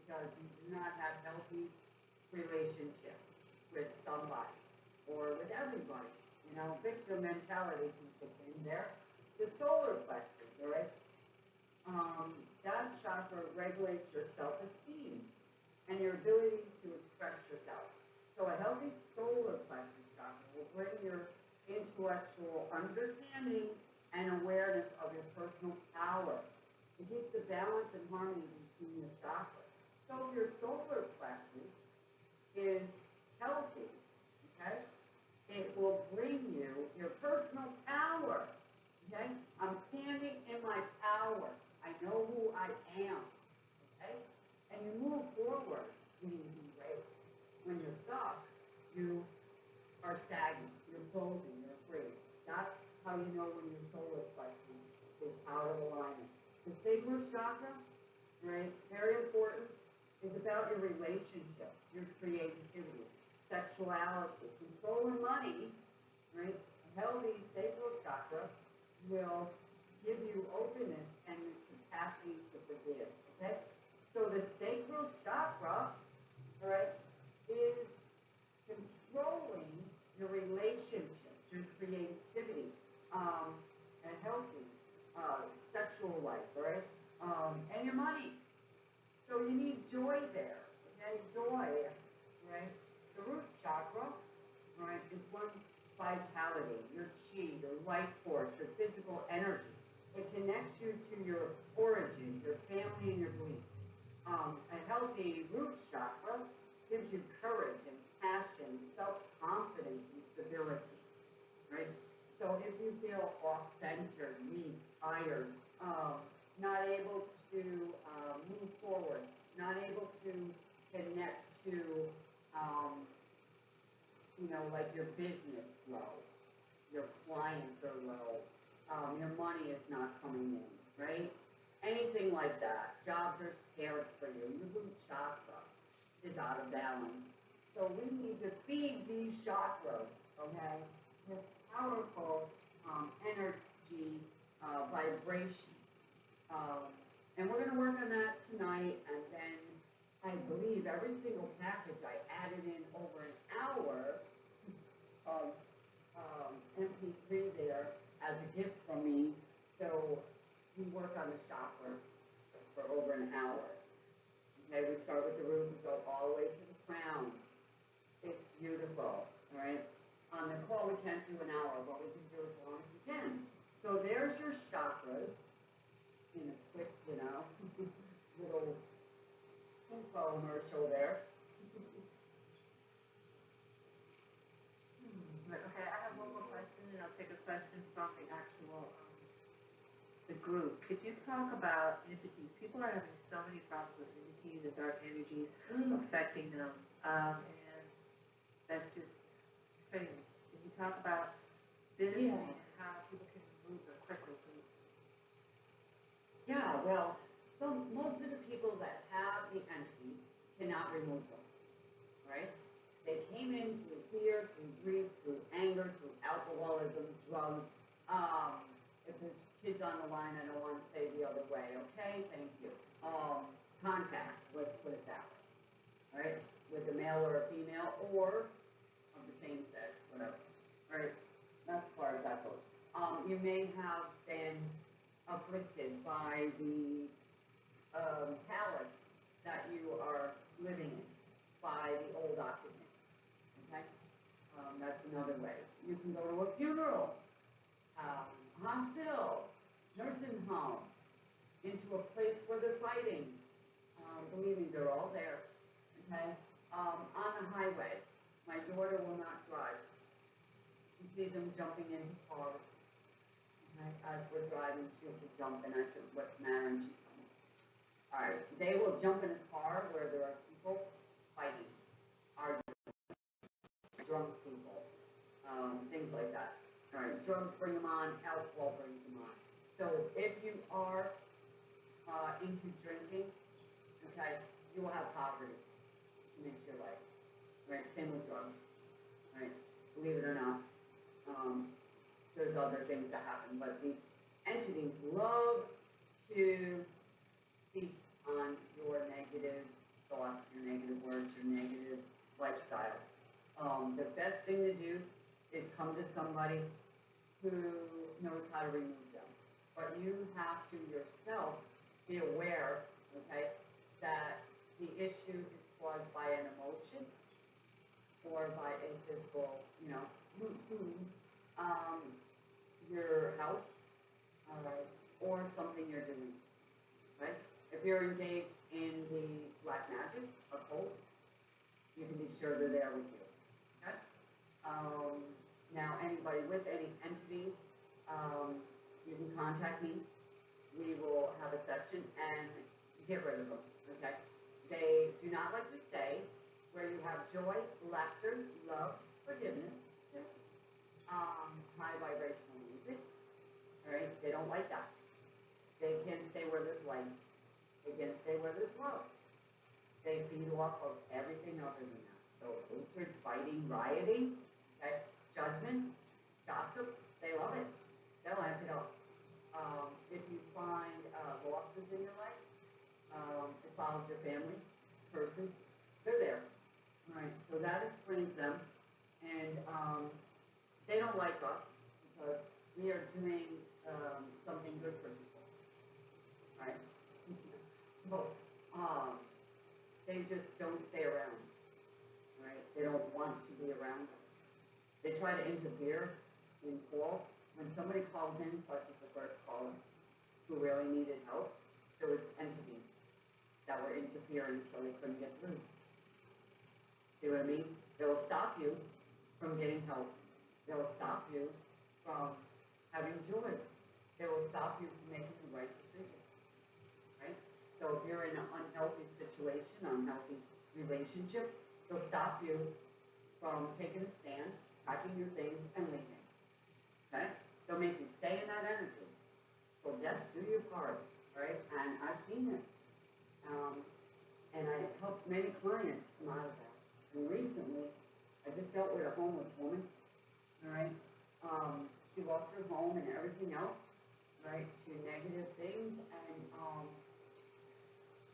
because you do not have healthy relationships with somebody or with everybody. You know, victim mentality can kick in there. The solar plexus, all right? Um, that chakra regulates your self-esteem and your ability to express yourself. So a healthy solar plexus chakra will bring your intellectual understanding and awareness of your personal power. It keeps the balance and harmony between the chakras. So your solar plexus is healthy, okay, it will bring you your personal power. Okay? I'm standing in my power. I know who I am. Okay? And you move forward when you great. When you're stuck, you are stagnant, you're. That's how you know when your solar plexus is out of alignment. The sacral chakra, right, very important, is about your relationships, your creativity, sexuality, controlling money, right? A healthy sacral chakra will give you openness and the capacity to forgive, okay? So the sacral chakra, right, is controlling your relationships, your creativity, um, and healthy, uh, sexual life, right? Um, and your money. So you need joy there, okay? Joy, right? The root chakra, right, is one vitality, your chi, your life force, your physical energy. It connects you to your origin, your family, and your beliefs. Um, a healthy root chakra gives you courage and passion, self-confidence, and stability, right? So if you feel off-centered, weak, tired, um, not able to uh, move forward, not able to connect to, um, you know, like your business low, your clients are low, um, your money is not coming in, right? Anything like that, jobs are scarce for you, your root chakra is out of balance. So we need to feed these chakras, okay, powerful, um, energy, uh, vibration. Um, and we're gonna work on that tonight, and then I believe every single package I added in over an hour of, um, MP3 there as a gift from me. So we work on the chakra for over an hour. Okay, we start with the root, we go all the way to the crown. It's beautiful, all right? On the call, we can't do an hour, but we can do as long as we can. So there's your chakras in a quick, you know, little infomercial there. Okay, I have one more question, and I'll take a question from the actual, um, the group. Could you talk about entities? People are having so many problems with entities and dark energies affecting them, um, and that's just crazy. Talk about this Yeah. and how people can remove them quickly. Yeah, well, so most of the people that have the entity cannot remove them, right? They came in through fear, through grief, through anger, through alcoholism, drugs. Um, if there's kids on the line, I don't want to say the other way, okay? Thank you. Um, contact, let's put it that way, right? With a male or a female, or of the same sex, whatever, right? That's as far as that goes. Um, you may have been afflicted by the, um, palace that you are living in, by the old occupant, okay? Um, that's another way. You can go to a funeral, um, hospital, nursing home, into a place where they're fighting. Um, believe me, they're all there, okay? Um, on the highway, my daughter will not drive. See them jumping into cars. Okay, as we're driving, she'll be jumping, I said, what's the matter, and she's. All right, they will jump in a car where there are people fighting, arguing, drunk people, um, things like that. All right, drugs bring them on, alcohol brings them on. So if you are, uh, into drinking, okay, you will have poverty in your life, right, same with drugs, right, believe it or not. Um, there's other things that happen, but these entities love to feast on your negative thoughts, your negative words, your negative lifestyle. Um, the best thing to do is come to somebody who knows how to remove them. But you have to yourself be aware, okay, that the issue is caused by an emotion or by a physical, you know, um, your health, all right, or something you're doing, right? If you're engaged in the black magic, occult, you can be sure they're there with you, okay? Um, now, anybody with any entity, um, you can contact me. We will have a session and get rid of them, okay? They do not like to stay where you have joy, laughter, love, forgiveness, um, high vibrational music, all right? They don't like that. They can stay where there's light. They can stay where there's love. They feed off of everything other than that. So hatred, fighting, rioting, okay, judgment, gossip, they love it. They'll amp it up. Um, if you find, uh, losses in your life, um, it follows your family, person, they're there. All right, so that explains them. And, um, they don't like us because we are doing, um, something good for people. Right? But, um, they just don't stay around, right? They don't want to be around us. They try to interfere in calls. When somebody calls in, such as the first caller, who really needed help, there was entities that were interfering so they couldn't get through. See what I mean? They'll stop you from getting help. They'll stop you from having joy. They will stop you from making the right decision. Right? So if you're in an unhealthy situation, unhealthy relationship, they'll stop you from taking a stand, packing your things, and leaving. Okay? They'll make you stay in that energy. So just do your part, right? And I've seen it. Um, and I helped many clients come out of that. And recently, I just dealt with a homeless woman, right? Um, she lost her home and everything else, right, to negative things, and, um,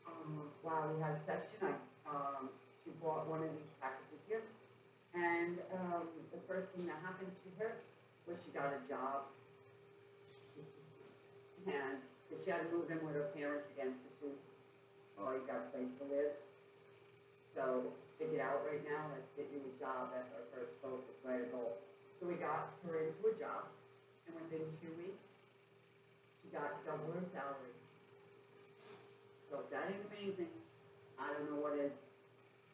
um, while we had a session, I, um, she bought one of these packages here, and, um, the first thing that happened to her was she got a job. And she had to move in with her parents again, so she, you got a place to live. So, get out right now, let's get you a job, that's our first focus, right, goal. So we got her into a job, and within two weeks, she got double her salary. So that ain't amazing, I don't know what is.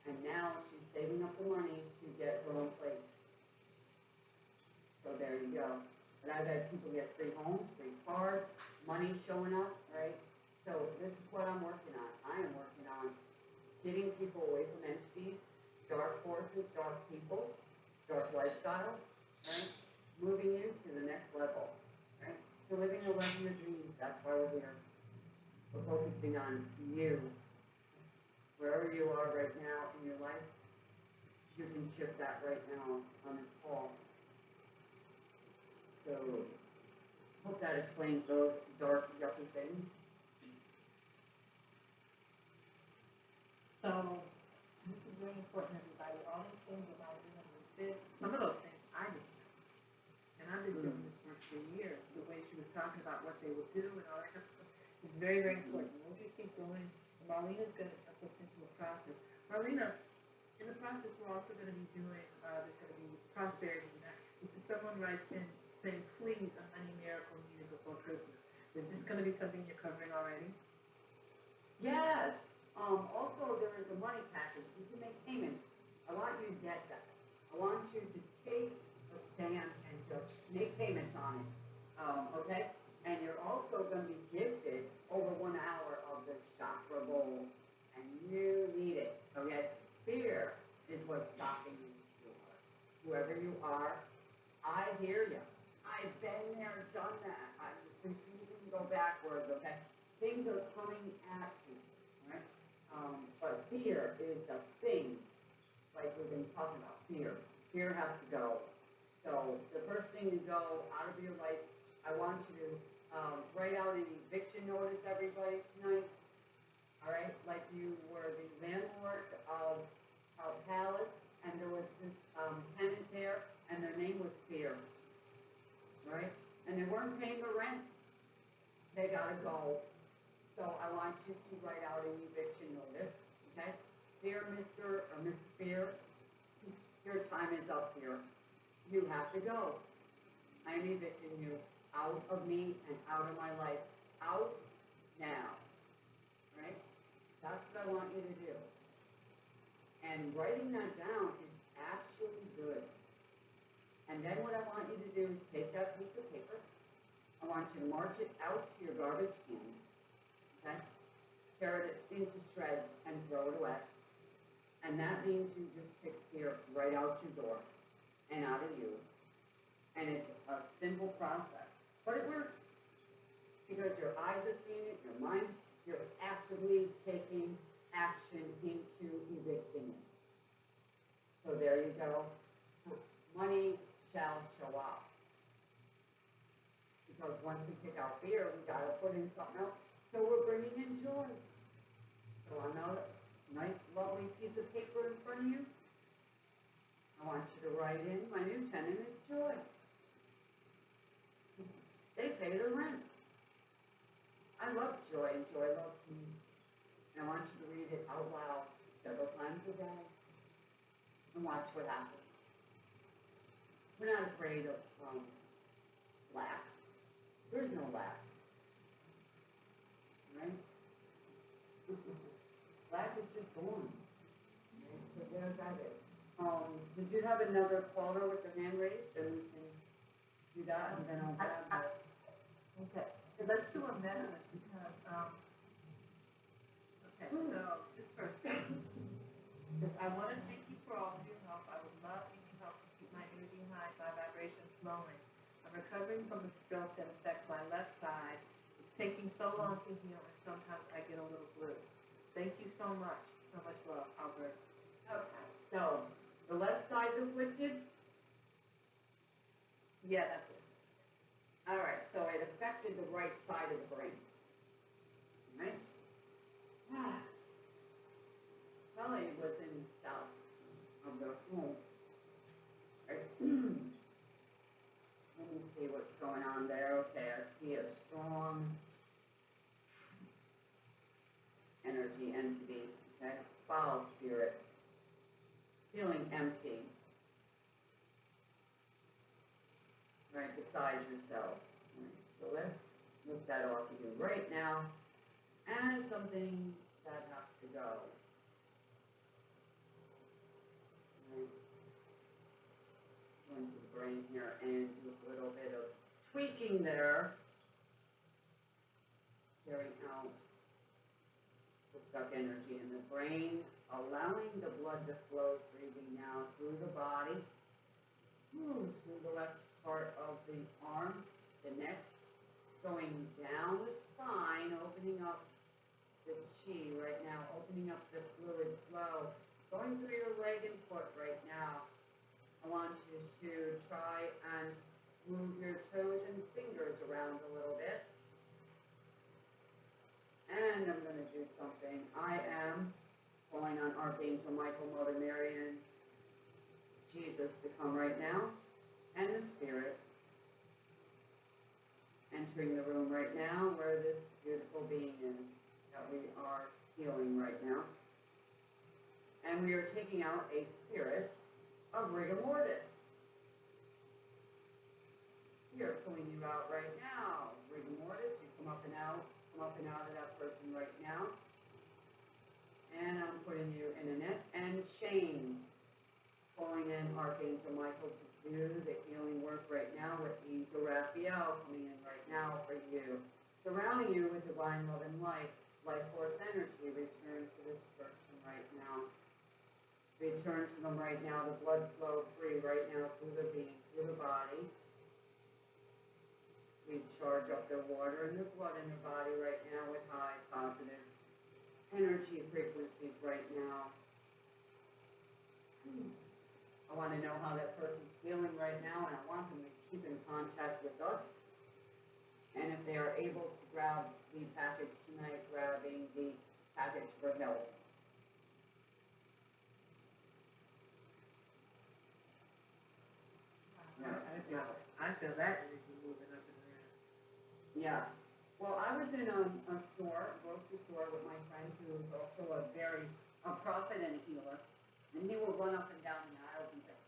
And now she's saving up the money to get her own place. So there you go. But I've had people get free homes, free cars, money showing up, right? So this is what I'm working on. I am working on getting people away from entities, dark forces, dark people, dark lifestyle, right? Moving you to the next level, right? To living the life of your dreams, that's why we're here. We're focusing on you. Wherever you are right now in your life, you can shift that right now on this call. So, hope that explains those dark, yucky things. So, this is really important, everybody, all these things about doing this, some of those things I didn't know. And I've this work for years, the way she was talking about what they would do and all that stuff. is very, very important, we'll just keep going, Marlena's gonna put us into a process. Marlena, in the process, we're also gonna be doing, uh, there's gonna be prosperity. If someone writes in saying, please, a honey miracle needed before Christmas, is this gonna be something you're covering already? Yes, um, also there is a money package, you can make payments. I want you to get that. I want you to take a stand just make payments on it, um, okay? And you're also gonna be gifted over one hour of the chakra bowl, and you need it, okay? Fear is what's stopping you. Whoever you are, I hear you. I've been there, done that. I'm refusing to go backwards, okay? Things are coming at you, right? Um, but fear is the thing, like we've been talking about, fear. Fear has to go. So the first thing to go out of your life, I want you to, um, write out an eviction notice, everybody, tonight. all right? Like you were the landlord of a palace, and there was this, um, tenant there, and their name was Fear. Right? And they weren't paying the rent, they gotta go. So I want you to write out an eviction notice, okay? Dear Mr. or Mrs. Fear, your time is up here. You have to go. I am evicting you out of me and out of my life. Out now. Right? That's what I want you to do. And writing that down is actually good. And then what I want you to do is take that piece of paper. I want you to march it out to your garbage can. Okay? Tear it into shreds and throw it away. And that means you just pick fear right out your door and out of you. And it's a simple process, but it works. Because your eyes are seeing it, your mind, you're actively taking action into evicting it. So there you go. Money shall show up. Because once we take out fear, we gotta put in something else, so we're bringing in joy. So on a nice lovely piece of paper in front of you, I want you to write in, my new tenant is Joy. They pay the rent. I love Joy and Joy loves me. And I want you to read it out loud several times a day and watch what happens. We're not afraid of, um. There's no lack. Right? lack is just born. Right? So there's that is. Um, did you have another caller with their hand raised, and we can do that, and then I'll grab the. Okay, so let's do a minute because, um, okay, so just second. Just, I wanna thank you for all of your help. I would love if you help to keep my energy high by vibrations flowing. I'm recovering from a stroke that affects my left side. It's taking so long to heal and sometimes I get a little blue. Thank you so much. So much love, Albert. Okay, so, the left side's afflicted, Yeah, that's it. all right, so it affected the right side of the brain. Right? Ah. Probably was in south of the home. Right? Let me see what's going on there, okay, I see a strong energy entity, okay, foul spirit, feeling empty. Right beside yourself. Right, So let's look that off of you right now, and something that has to go. Right. Into the brain here and do a little bit of tweaking there. Carrying out the stuck energy in the brain, allowing the blood to flow freely now through the body, through the left part of the arm, the neck, going down the spine, opening up the chi right now, opening up the fluid flow, going through your leg and foot right now. I want you to try and move your toes and fingers around a little bit. And I'm gonna do something. I am calling on Archangel Michael, Mother Mary, and Jesus to come right now, and the Spirit. Entering the room right now where this beautiful being is that we are healing right now. And we are taking out a spirit of rigor mortis. We are pulling you out right now. Rigor mortis, you come up and out, come up and out of that person right now. And I'm putting you in a net and shame. Calling in Archangel Michael to do the healing work right now with Angel Raphael coming in right now for you. Surrounding you with divine love and light, life force energy, return to this person right now. Return to them right now, the blood flow free right now through the being, through the body. We charge up their water and their blood in their body right now with high positive energy frequencies right now. I want to know how that person's feeling right now, and I want them to keep in contact with us. And if they are able to grab the package tonight, grabbing the package for help. I, I feel, I feel that energy moving up and around. Yeah, well, I was in a, a store, a grocery store with my friend who is also a very, a prophet and a healer. And he will run up and down the aisles and say,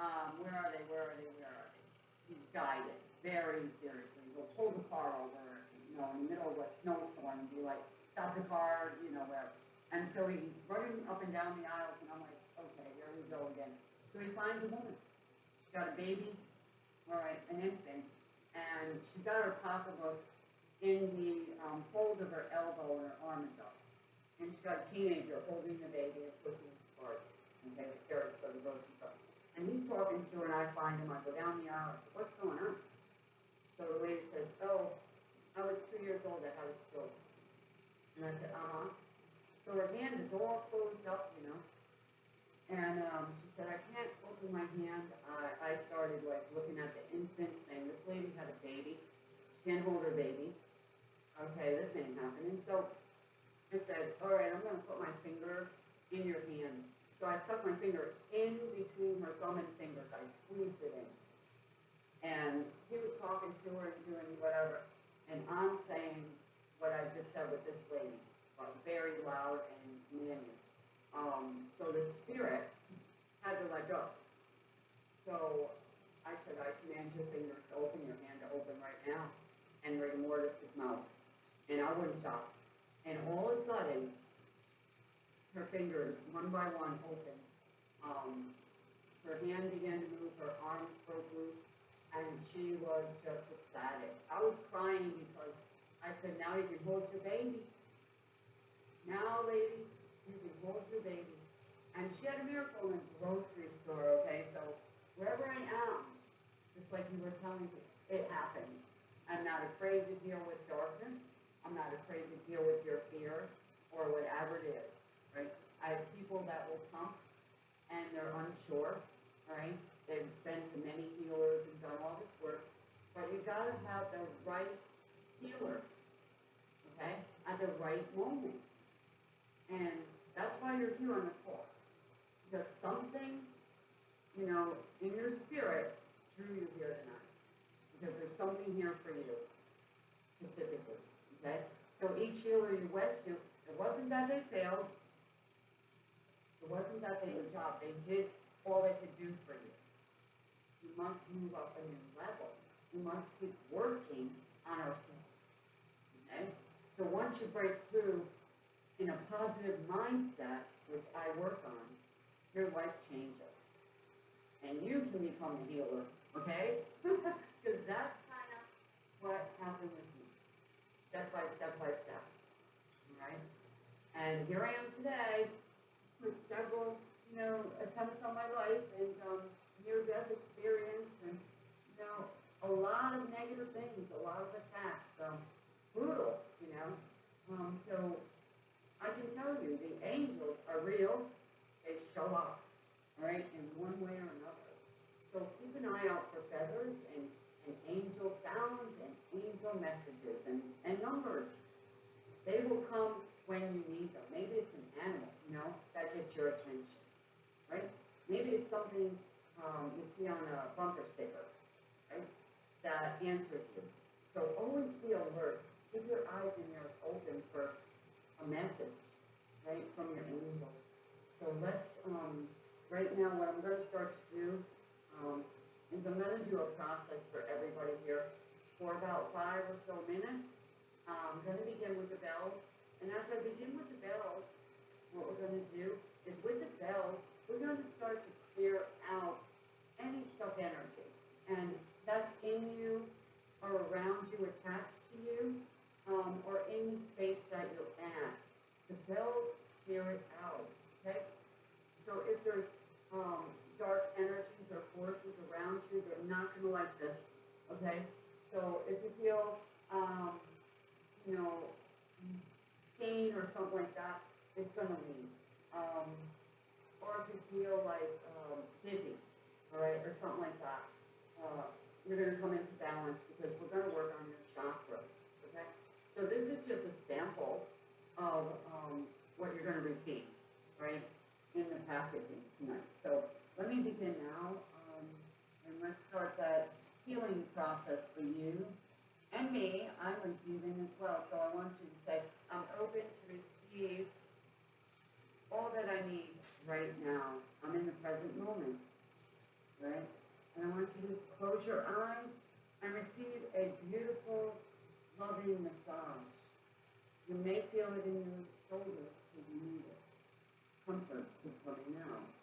um, where are they, where are they, where are they? He's guided, very seriously. He'll pull the car over, you know, in the middle of a snowstorm and be like, stop the car, you know, wherever. And so he's running up and down the aisles and I'm like, okay, here we go again. So he finds a woman. She's got a baby, all right, an infant, and she's got her pocketbook in the, um, fold of her elbow and her arm up. And she's got a teenager holding the baby and pushing his cart, okay, the carrots for the grocery store. And he's talking to her and I find him, I go down the aisle, I say, what's going on? So the lady says, oh, I was two years old, I had a stroke. And I said, uh-huh. So her hand is all closed up, you know. And, um, she said, I can't open my hand. I, I started like looking at the infant, saying, this lady had a baby, can't hold her baby. Okay, this ain't happening. So I said, all right, I'm gonna put my finger in your hand. So I stuck my finger in between her thumb and fingers. I squeezed it in. And he was talking to her and doing whatever. And I'm saying what I just said with this lady, but very loud and manly. Um, so the spirit had to let go. So I said, I command your fingers to open, your hand to open right now. And mortis his mouth. And I wouldn't stop. And all of a sudden, her fingers, one by one, opened. Um, her hand began to move, her arms broke loose, and she was just ecstatic. I was crying because I said, now you can hold your baby. Now, lady, you can hold your baby. And she had a miracle in the grocery store, okay? So wherever I am, just like you were telling me, it happens. I'm not afraid to deal with darkness. I'm not afraid to deal with your fear or whatever it is, right? I have people that will come and they're unsure, right? They've been to many healers and done all this work, but you gotta have the right healer, okay, at the right moment. And that's why you're here on the call. Because something, you know, in your spirit drew you here tonight. Because there's something here for you specifically, okay? So each healer you went to, it wasn't that they failed. It wasn't that they did job. They did all they could do for you. You must move up a new level. You must keep working on ourselves. Okay? So once you break through in a positive mindset, which I work on, your life changes. And you can become a healer, okay? Because that's kind of what happened with step by step by step, right? And here I am today with several, you know, attempts on my life and, um, near-death experience and, you know, a lot of negative things, a lot of attacks, um, brutal, you know? Um, so I can tell you, the angels are real, they show up, right, in one way or another. So keep an eye out for feathers and, and angel sounds angel messages and, and numbers. They will come when you need them. Maybe it's an animal, you know, that gets your attention, right? Maybe it's something, um, you see on a bumper sticker, right, that answers you. So always be alert, keep your eyes and ears open for a message, right, from your angels. So let's, um, right now, what I'm gonna start to do, um, is I'm gonna do a process for everybody here for about five or so minutes. Um, I'm gonna begin with the bells, and as I begin with the bells, what we're gonna do is with the bells, we're gonna start to clear out any stuck energy. And that's in you or around you, attached to you, um, or any space that you're at. The bells clear it out, okay? So if there's, um, dark energies or forces around you, they're not gonna like this, okay? So if you feel, um, you know, pain or something like that, it's gonna leave. Um, or if you feel like, um, dizzy, all right, or something like that, uh, you're gonna come into balance because we're gonna work on your chakras, okay? So this is just a sample of, um, what you're gonna receive, right, in the packaging tonight. So let me begin now, um, and let's start that healing process for you and me. I'm receiving as well, so I want you to say, I'm open to receive all that I need right now. I'm in the present moment, right? And I want you to close your eyes and receive a beautiful, loving massage. You may feel it in your shoulders if you need it. Comfort is coming now.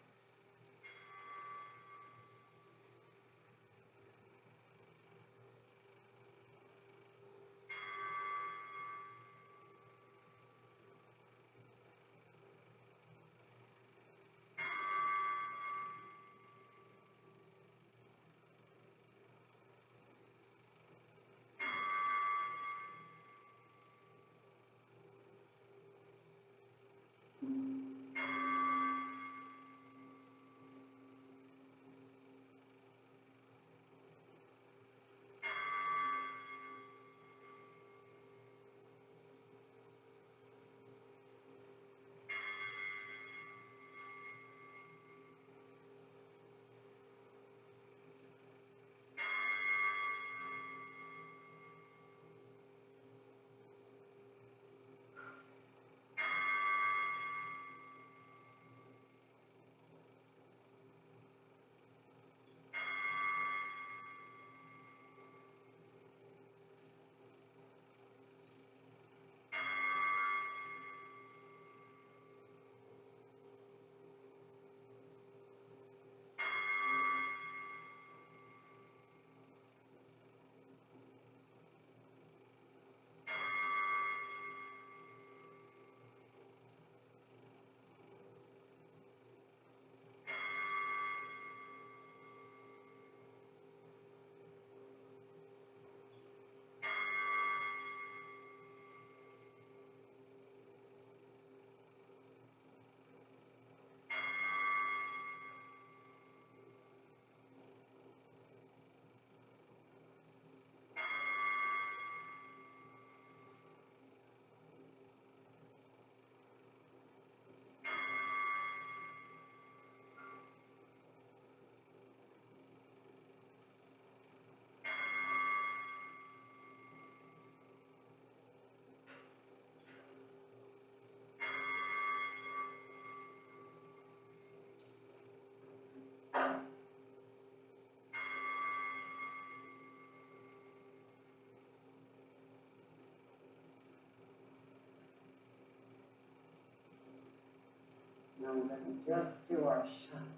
Now let me just do our shot.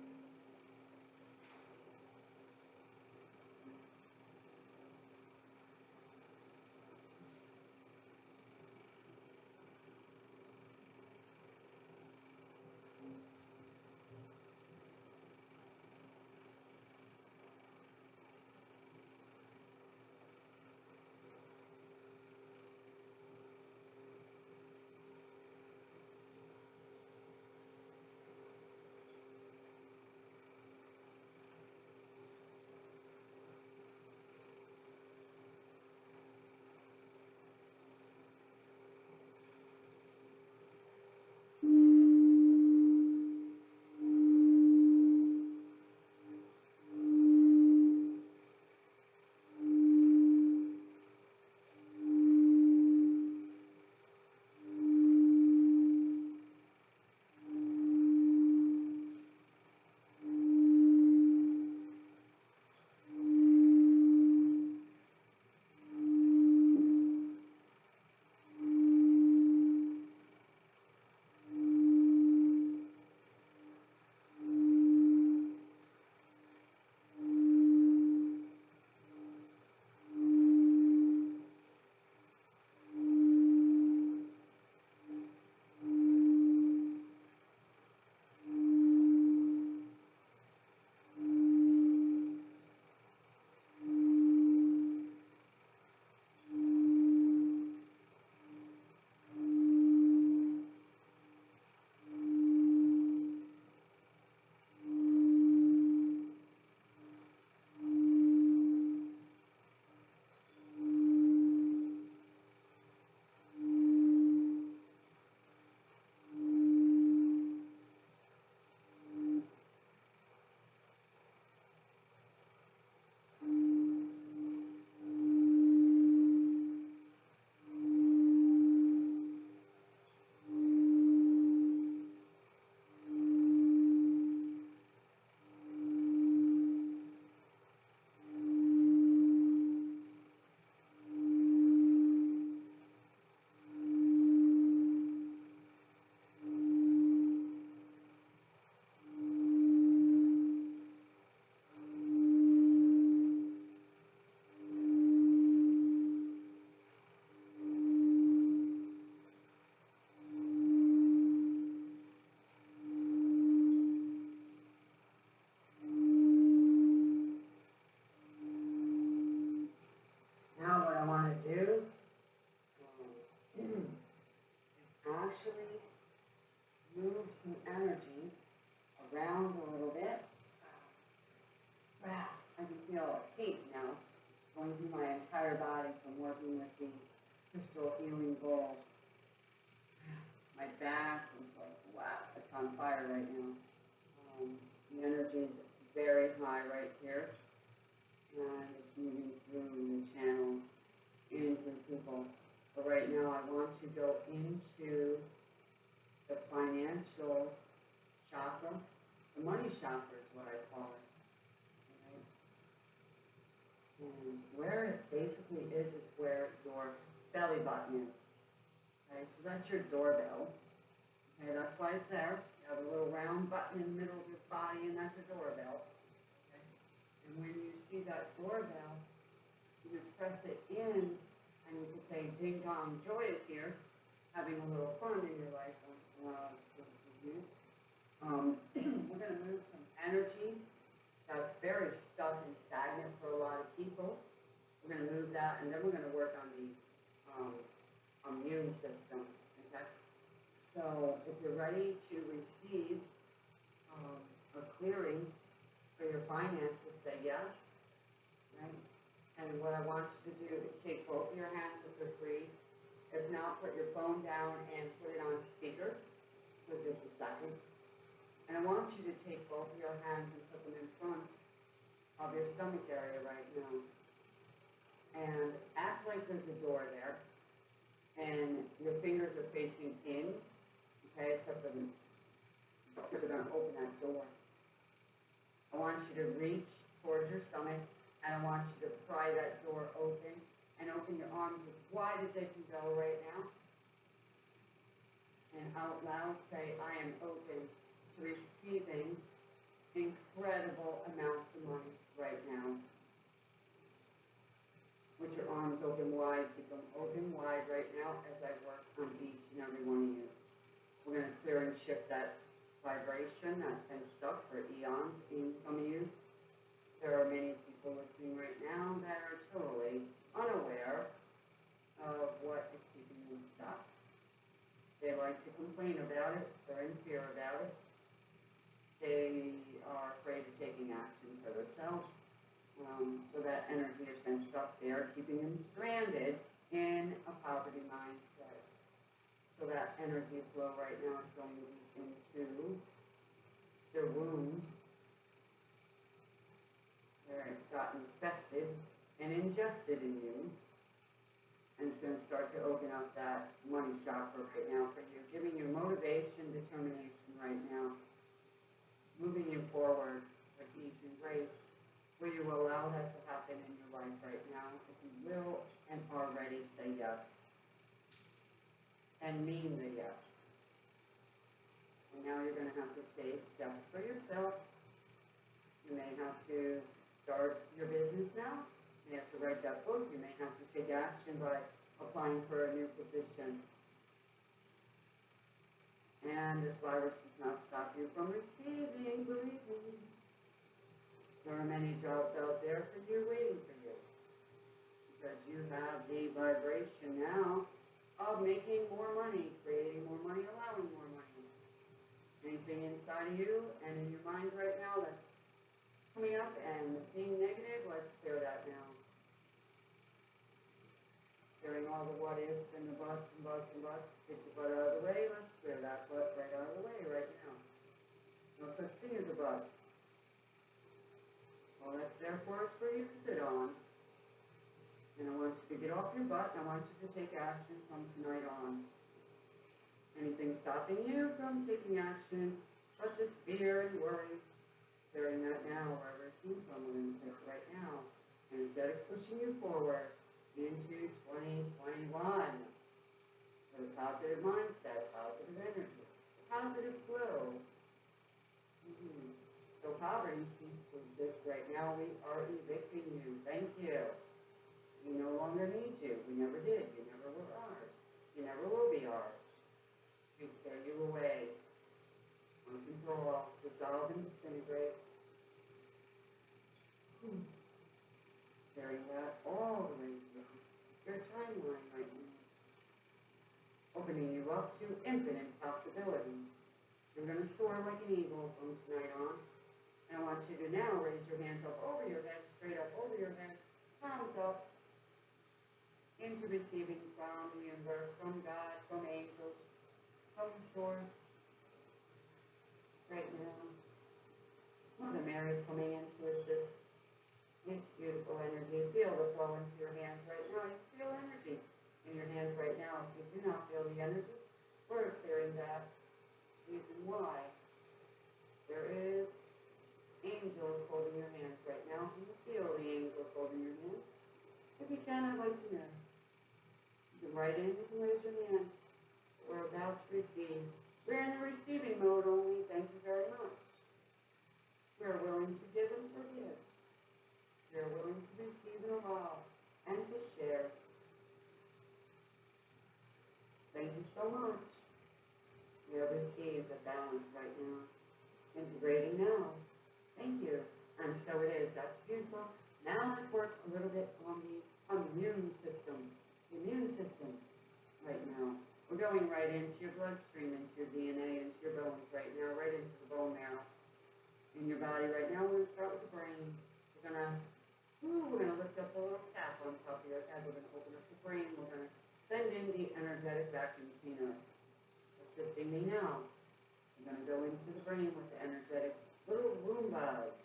can say, joy is here, having a little fun in your life for you. Um, we're gonna move some energy that's very stuck and stagnant for a lot of people. We're gonna move that, and then we're gonna work on the, um, immune system, okay? So if you're ready to receive, um, a clearing for your finances, say yes? And what I want you to do is take both of your hands if they're free. If not, put your phone down and put it on speaker for just a second. And I want you to take both of your hands and put them in front of your stomach area right now. And act like there's a door there. And your fingers are facing in, okay, except for the, you're gonna open that door. I want you to reach towards your stomach, and I want you to pry that door open, and open your arms as wide as they can go right now. And out loud say, I am open to receiving incredible amounts of money right now. With your arms open wide, keep them open wide right now as I work on each and every one of you. We're gonna clear and shift that vibration that's been stuck for eons in some of you. There are many listening right now that are totally unaware of what is keeping them stuck. They like to complain about it, they're in fear about it. They are afraid of taking action for themselves. Um, so that energy has been stuck there, keeping them stranded in a poverty mindset. So that energy flow right now is going to be into their wounds where it's gotten infested and ingested in you. And it's gonna start to open up that money chakra right now for you, giving you motivation, determination right now. Moving you forward with ease and grace. Will you allow that to happen in your life right now? If you will and are ready, say yes. And mean the yes. And now you're gonna have to take steps for yourself. You may have to start your business now. You have to write that book. You may have to take action by applying for a new position. And this virus does not stop you from receiving, believe me. There are many jobs out there for you, waiting for you. Because you have the vibration now of making more money, creating more money, allowing more money. Anything inside of you and in your mind right now that's coming up and being negative, let's clear that now. Clearing all the what ifs and the buts and buts and buts, get the butt out of the way, let's clear that butt right out of the way right now. No such thing as a butt. All that's there for is for you to sit on. And I want you to get off your butt, and I want you to take action from tonight on. Anything stopping you from taking action, such as fear and worry, clearing that now, wherever it comes from, we're gonna right now. And instead of pushing you forward into twenty twenty-one, with a positive mindset, positive energy, positive flow. Mhm. So poverty cease to exist right now, we are evicting you, thank you. We no longer need you, we never did, you never were ours, you never will be ours. We tear you away, uncontrollable, dissolve and disintegrate. Hmm. Carrying that all the through your timeline right now. Opening you up to infinite possibilities. You're gonna soar like an eagle from tonight on. And I want you to now raise your hands up over your head, straight up over your head, palms up into receiving from the universe, from God, from angels, from source. Right now. Mother Mary's coming into assist. It's beautiful energy. Feel the flow into your hands right now. You feel energy in your hands right now. If you do not feel the energy, we're clearing that. Reason why. There is angels holding your hands right now. You feel the angels holding your hands. If you can, I'd like to know. You can write in, you can raise your hand. We're about to receive. We're in the receiving mode only. Thank you very much. We're willing to give and forgive. We're willing to receive and allow and to share. Thank you so much. We have received the balance right now. Integrating now. Thank you. And so it is. That's beautiful. Now let's work a little bit on the, immune system. The immune system right now. We're going right into your bloodstream, into your DNA, into your bones right now, right into the bone marrow. In your body right now, we're gonna start with the brain. We're gonna, ooh, we're gonna lift up a little cap on top of your head. We're gonna open up the brain. We're gonna send in the energetic vacuum cleaner. Assisting me now. I'm gonna go into the brain with the energetic little Roomba.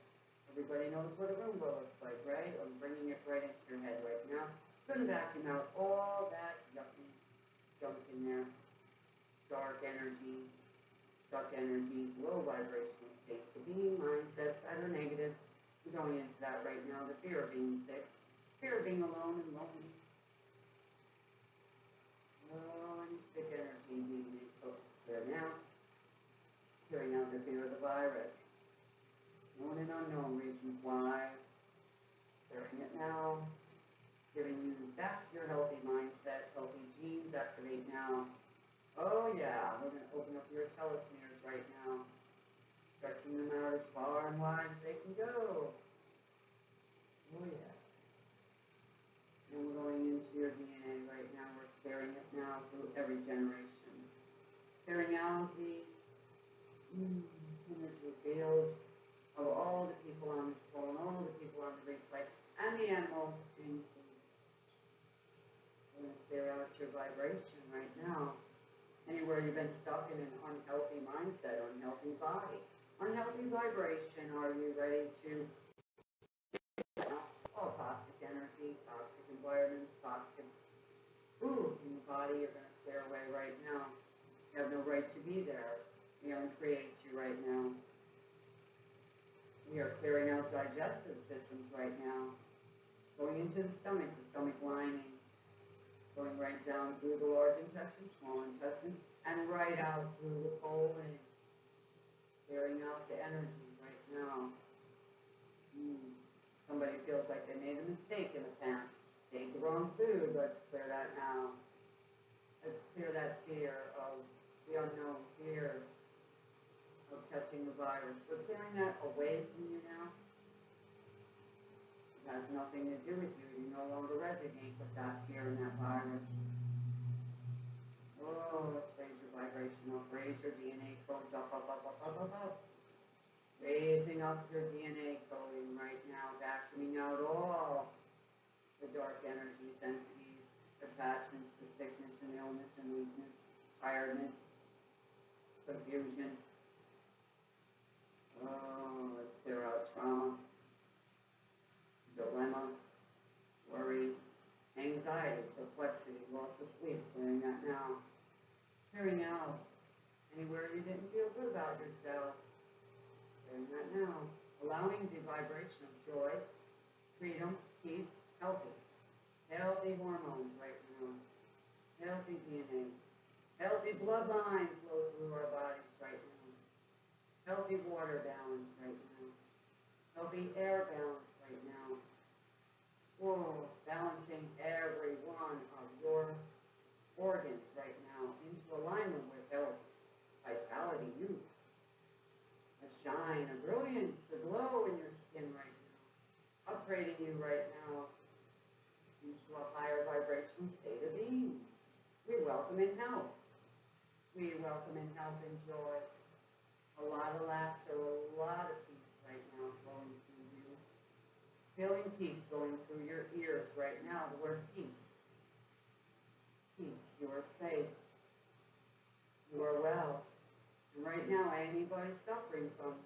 Everybody knows what a Roomba looks like, right? I'm bringing it right into your head right now. Gonna vacuum out all that yucky junk in there. Dark energy, stuck energy, low vibrational states of being, mindsets that are negative. We're going into that right now. The fear of being sick, fear of being alone and lonely. Oh, and sick energy being exposed there now. Clearing out the fear of the virus. Known and unknown reasons why. Clearing it now. Giving you back your healthy mindset, healthy genes activate now. Oh yeah, we're gonna open up your telomeres right now. Stretching them out as far and wide as they can go. Oh yeah. And we're going into your DNA right now. We're clearing it now through every generation. Clearing out the mm, energy fields of all the people on this phone, all the people on the replay, and the animals clear out your vibration right now. Anywhere you've been stuck in an unhealthy mindset, unhealthy body, unhealthy vibration, are you ready to all toxic energy, toxic environments, toxic food in the body, you're gonna clear away right now. You have no right to be there. We uncreate you right now. We are clearing out digestive systems right now. Going into the stomach, the stomach lining. Going right down through the large intestine, small intestine, and right out through the colon. Clearing out the energy right now. Hmm. Somebody feels like they made a mistake in the past. Ate the wrong food, let's clear that now. Let's clear that fear of the unknown fear of catching the virus. We're clearing that away from you now. Has nothing to do with you. You no longer resonate with that fear and that virus. Oh, let's raise your vibration up, raise your DNA codes up, up, up, up, up, up, up. Raising up your DNA coding right now, vacuuming out all the dark energies, entities, the passions, the sickness and illness and weakness, tiredness, confusion. Oh, let's clear out trauma, dilemma, worry, anxiety, perplexity, loss of sleep, clearing that now. Clearing out anywhere you didn't feel good about yourself. Clearing that now. Allowing the vibration of joy, freedom, peace, healthy. Healthy hormones right now. Healthy DNA. Healthy bloodline flow through our bodies right now. Healthy water balance right now. Healthy air balance right now. Balancing every one of your organs right now into alignment with health, vitality, youth, a shine, a brilliance, a glow in your skin right now. Upgrading you right now into a higher vibrational state of being. We welcome in health. We welcome in health and joy. A lot of laughter, a lot of peace right now. Feeling peace going through your ears right now, the word peace. Peace, you are safe. You are well. And right now, anybody suffering from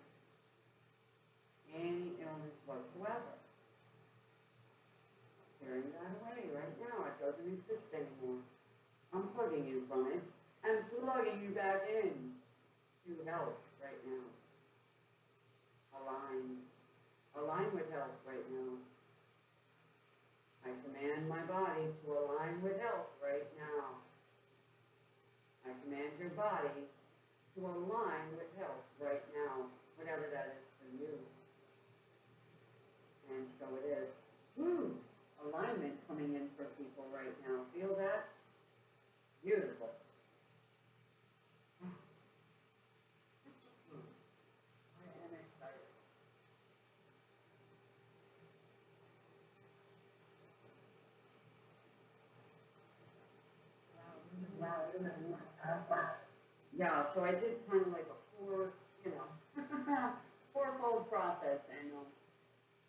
any illness whatsoever, tearing that away right now, it doesn't exist anymore. Unplugging you from it and plugging you back in to health right now. Align, align with health right now. I command my body to align with health right now. I command your body to align with health right now, whatever that is for you. And so it is. Woo! Alignment coming in for people right now. Feel that? Beautiful. Hmm. I am excited. Yeah, so I did kind of like a four, you know, fourfold process, and, um,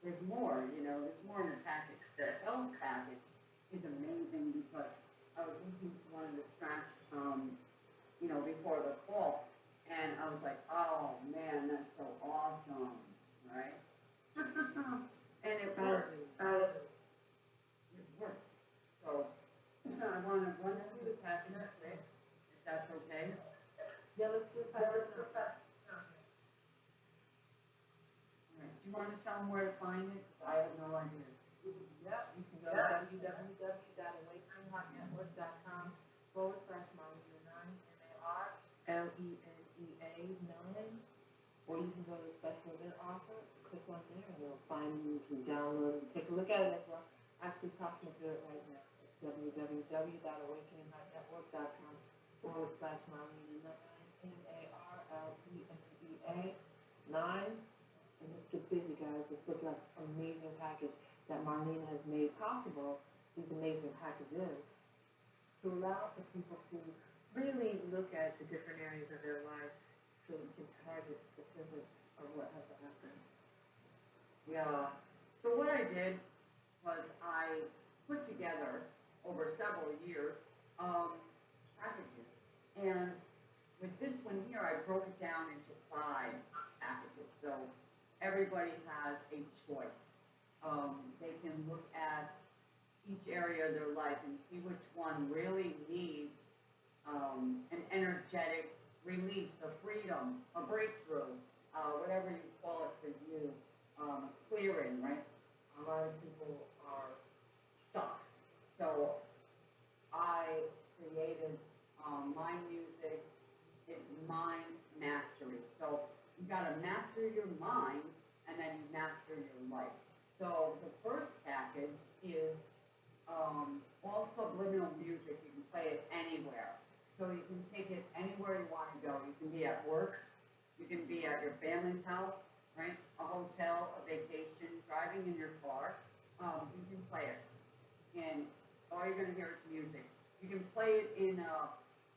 there's more, you know, there's more in the package. The health package is amazing because I was listening to one of the tracks, um, you know, before the call, and I was like, oh, man, that's so awesome, right? And it worked, uh, it worked, so, I wanna run through the package quick, if that's okay. Yeah, let's do that. Let's do that. All right, do you wanna tell them where to find it? 'Cause I have no idea. Yep, you can go to www.awakeningnetwork.com forward slash Marlena nine, M-A-R, L-E-N-E-A nine. Or you can go to special event offer, click on there, find, you can download, and take a look at it as well. Actually, talking to it right now. It's forward slash Marlena nine, M-A-R-L-E-N-E-A nine. And let's get busy, guys. Let's look at an amazing package that Marlene has made possible, these amazing packages, to allow for people to really look at the different areas of their life so we can target specific of what has happened. Yeah, so what I did was I put together over several years, um, packages. And with this one here, I broke it down into five packages, so everybody has a choice. Um, they can look at each area of their life and see which one really needs, um, an energetic release, a freedom, a breakthrough, uh, whatever you call it for you, um, clearing, right? A lot of people are stuck. So I created, um, my music, it's mind mastery. So you gotta master your mind and then master your life. So the first package is, um, all subliminal music. You can play it anywhere. So you can take it anywhere you wanna go. You can be at work, you can be at your family's house, right? A hotel, a vacation, driving in your car, um, you can play it. And all you're gonna hear is music. You can play it in, uh,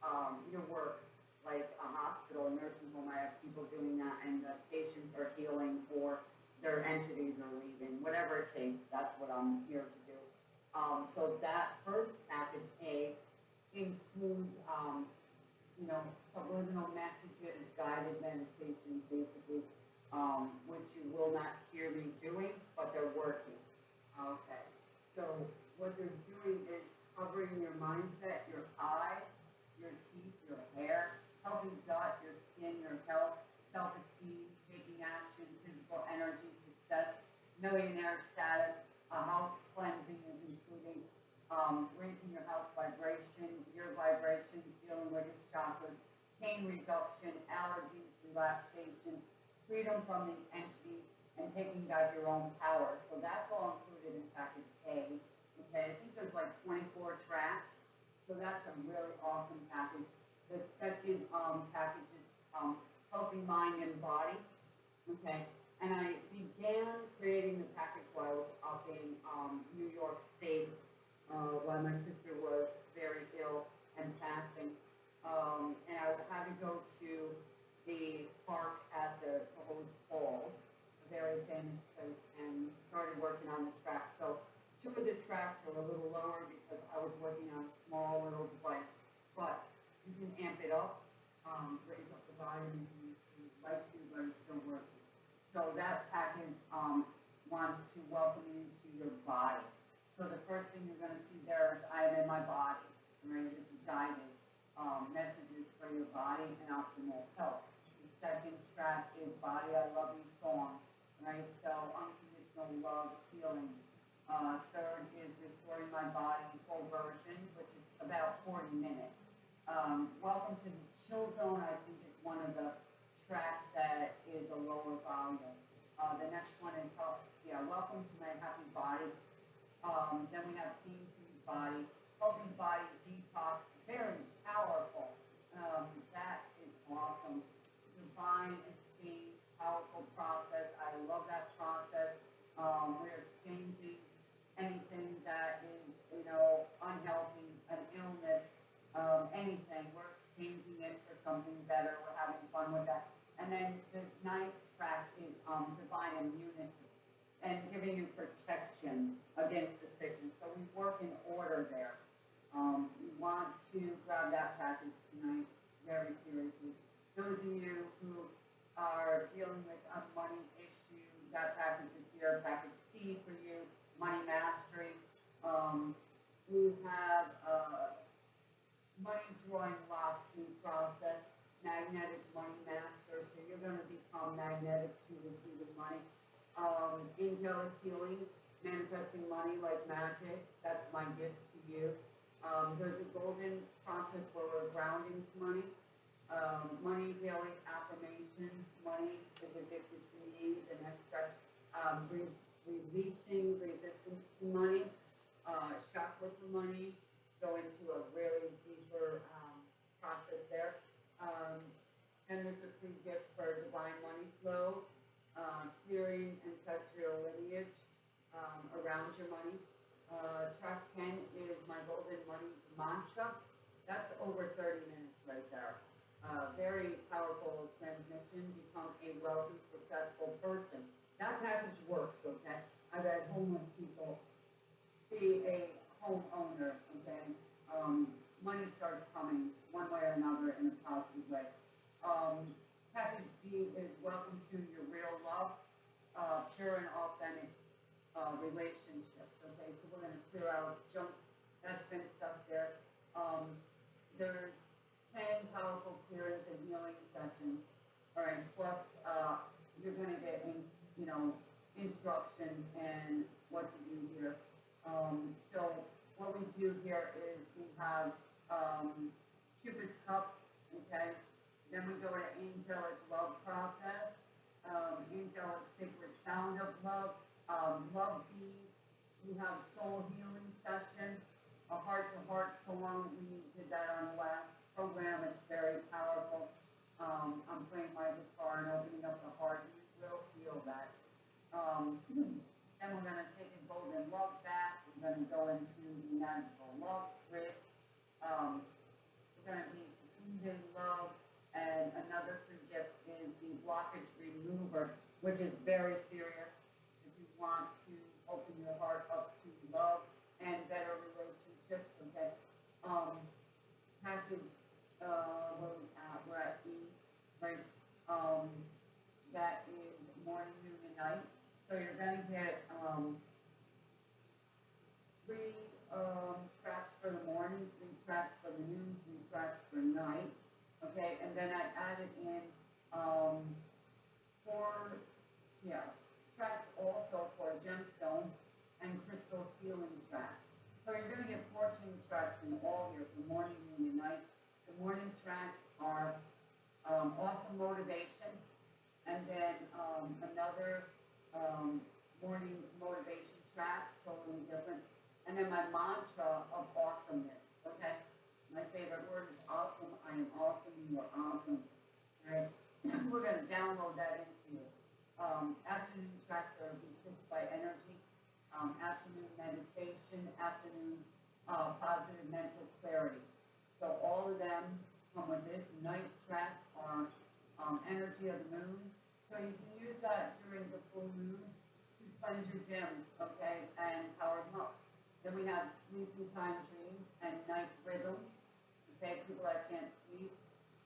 um, your work, like a hospital, a nursing home, I have people doing that, and the patients are healing or their entities are leaving, whatever it takes, that's what I'm here to do. Um, so that first package A includes, um, you know, subliminal messages, guided meditations, basically, um, which you will not hear me doing, but they're working. Okay, so what they're doing is covering your mindset, your eyes, your teeth, your hair, helping gut, your skin, your health, self-esteem, taking action, physical energy, success, millionaire status, uh, house cleansing, including, um, raising your health vibration, your vibration, dealing with your chakras, pain reduction, allergies, relaxation, freedom from the entity, and taking back your own power. So that's all included in package A. Okay, I think there's like twenty-four tracks, so that's a really awesome package. The second, um, package is, um, healthy mind and body, okay? And I began creating the package while I was up in, um, New York State, uh, while my sister was very ill and passing. Um, and I had to go to the park at the Cahoon Falls, a very famous place, and started working on the track. So two of the tracks are a little lower because I was working on a small little device. But you can amp it up, um, raise up the volume if you, like to, but it's still working. So that package, um, wants to welcome you to your body. So the first thing you're gonna see there is I am in my body, right? This is guided, um, messages for your body and optimal health. Second track is Body I Love You Song, right? So unconditional love, healing. Uh, third is Restoring My Body Full Version, which is about forty minutes. Um, Welcome to the Chill Zone, I think is one of the tracks that is a lower volume. Uh, the next one is, uh, yeah, Welcome to My Happy Body. Um, then we have Team Body, Healthy Body Detox, very powerful. Um, that is awesome. Divine Exchange, powerful process. I love that process. Um, we're exchanging anything that is, you know, unhealthy, an illness, um, anything. We're exchanging it for something better. We're having fun with that. And then the ninth track is, um, divine immunity and giving you protection against the sickness. So we work in order there. Um, we want to grab that package tonight very seriously. Those of you who are dealing with a money issue, that package is here, package C for you, money mastery. Um, we have, uh, money drawing new process, magnetic money master, so you're gonna become magnetic to receiving money um, angelic healing, manifesting money like magic. That's my gift to you. Um, there's a golden process we're grounding to money. Um, money healing affirmations. Money is addicted to need and extra. Um, re- releasing resistance to money. Uh, chakra for money. Go into a really deeper um, process there. Um, and there's a free gift for divine money flow uh, clearing ancestral lineage um, around your money. Uh, track 10 is my golden money mantra. That's over 30 minutes right there. Uh, very powerful transmission. Become a wealthy, successful person. That package works, okay? I've had homeless people be a homeowner, okay? Um, money starts coming one way or another in a positive way. Um, Package D is welcome to your real love, uh, pure and authentic, uh, relationships, okay? So we're gonna clear out junk, that's been stuck there. Um, there's ten powerful clearance and healing sessions, all right, plus, uh, you're gonna get in, you know, instruction and what to do here. Um, so what we do here is we have, um, Cupid's cup, okay? Then we go to angelic love process, um, angelic sacred sound of love, um, love bees. We have soul healing session, a heart to heart poem. We did that on the last program. It's very powerful. Um, I'm playing my guitar and opening up the heart. You will feel that. Um, then we're gonna take a golden love bath. We're gonna go into the magical love grid. Um, we're gonna be even love. And another free gift is the blockage remover, which is very serious. If you want to open your heart up to love and better relationships, okay? Um, package, uh, at, we're at E, right? Um, that is morning, noon, and night. So you're gonna get, um, three, um, tracks for the morning, three tracks for the noon, three tracks for night okay, and then I added in, um, four, yeah, tracks also for gemstone and crystal healing tracks. So you're gonna get fourteen tracks in all here, for morning, noon, and night. The morning tracks are, um, awesome motivation, and then, um, another, um, morning motivation track, totally different. And then my mantra of awesomeness, okay? My favorite word is awesome. I am awesome. You are awesome. Right? We're going to download that into you. Um, afternoon tracks are be by energy. Um, afternoon meditation. Afternoon uh, positive mental clarity. So all of them come with this. Night tracks are um, energy of the moon. So you can use that during the full moon to cleanse your Gems, okay, and Howard Muck. Then we have Sleeping Time Dreams and Night Rhythm, okay, people that can't sleep,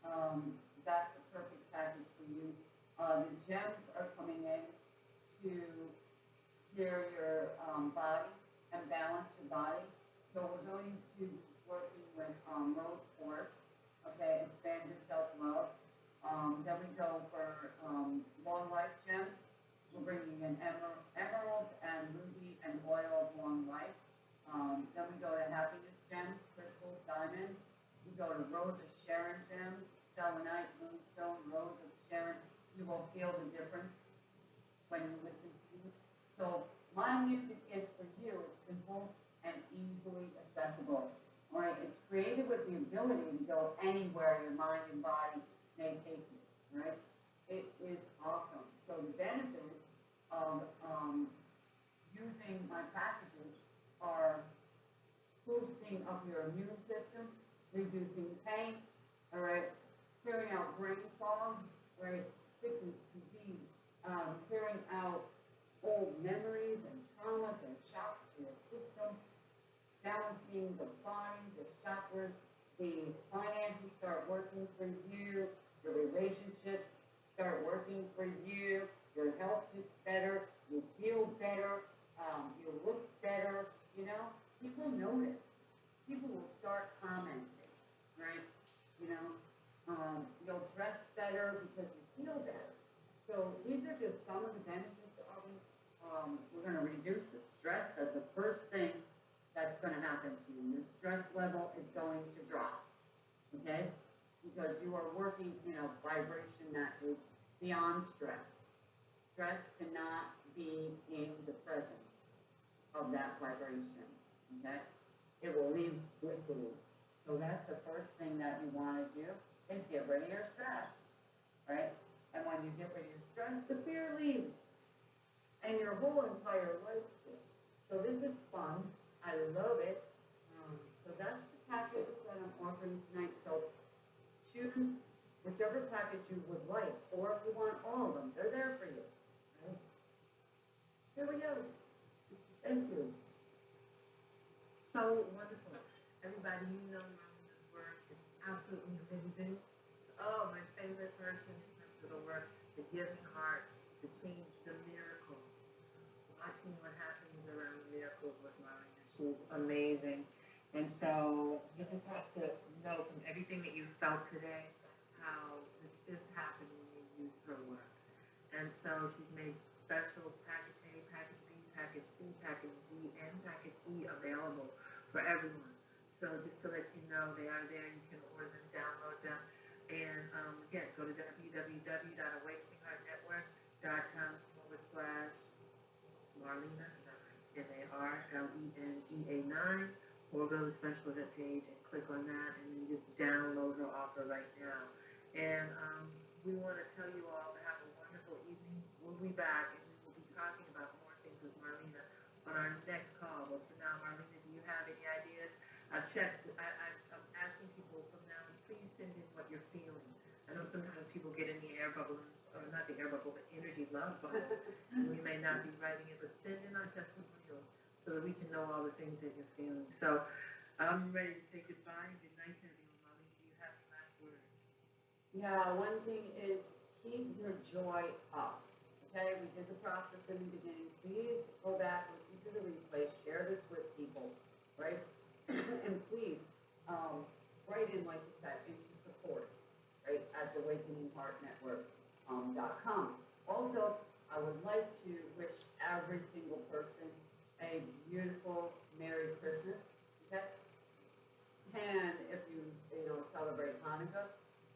um, that's the perfect package for you. Uh, the gems are coming in to clear your, um, body and balance your body. So we're going to working with, um, Rose Quartz, okay, expand your self-love. Um, then we go for, um, long life gems. We're bringing in emer- emerald and ruby and oil of long life. Um, then we go to happiness gems, crystals, diamonds. We go to rose of Sharon gems, selenite, moonstone, rose of Sharon. You will feel the difference when you listen to it. So my music is for you, it's simple and easily accessible. Right, it's created with the ability to go anywhere your mind and body may take you, right? It is awesome. So the benefits of, um, using my packages are boosting up your immune system, reducing pain, all right, clearing out brain fog, right, sickness, disease, um, clearing out old memories and traumas and system, balancing the body, the chakras, the finances start working for you, your relationships start working for you, your health gets better, you feel better, um, you look better, you know, people notice. People will start commenting, right? You know, um, you'll dress better because you feel better. So these are just some of the benefits of it. Um, we're gonna reduce the stress, that's the first thing that's gonna happen to you. Your stress level is going to drop, okay? Because you are working in a vibration that is beyond stress. Stress cannot be in the presence of that vibration, okay? It will leave with you. So that's the first thing that you wanna do, is get rid of your stress, right? And when you get rid of your stress, the fear leaves. And your whole entire life. So this is fun, love it. Um, so that's the package that I'm offering tonight, so choose whichever package you would like, or if you want all of them, they're there for you, right? Here we go. Thank you. So wonderful. Everybody, you know Marlena's work is absolutely amazing. Oh, my favorite person in terms of the work, the giving heart, the change, the miracles. Watching what happens around miracles with She's amazing. And so you just have to know from everything that you felt today how this is happening when you use her work. And so she's made special package A, package B, package C, package D, and package E available for everyone. So just to let you know, they are there. You can order them, download them. And um, again, go to www.awakeningheartnetwork.com forward slash Marlena, M-A-R-L-E-N-E-A 9, or go to the special event page and click on that, and then just download her offer right now. And um, we want to tell you all to have a wonderful evening. We'll be back, and we will be talking about more things with Marlena on our next call. But for now, Marlena, do you have any ideas? I've checked, I, I, I'm asking people from now, please send in what you're feeling. I know sometimes people get in the air bubble, or not the air bubble, but energy love bubble. and we may not be writing it, but send in our testimonials so that we can know all the things that you're feeling. So I'm ready to say goodbye good night everyone. Marlene, do you have the last word? Yeah, one thing is keep your joy up. Okay, we did the process in the beginning. Please go back, listen to the replay, share this with people, right? and please, um, write in, like you said, into support, right, at awakeningheartnetwork, um, dot. Also, I would like to wish every single person a beautiful Merry Christmas, okay? And if you, you know, celebrate Hanukkah,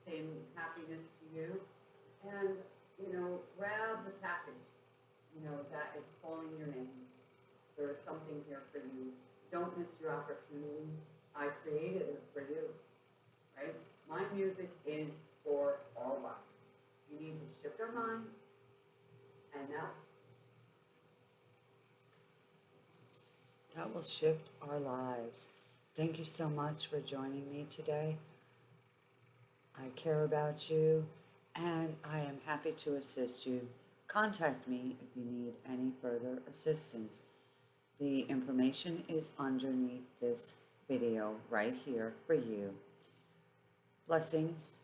same happiness to you. And, you know, grab the package, you know, that is calling your name. There is something here for you. Don't miss your opportunity. I created it for you, right? My music is for all of us. You need to shift our mind and now that will shift our lives. Thank you so much for joining me today. I care about you and I am happy to assist you. Contact me if you need any further assistance. The information is underneath this video right here for you. Blessings.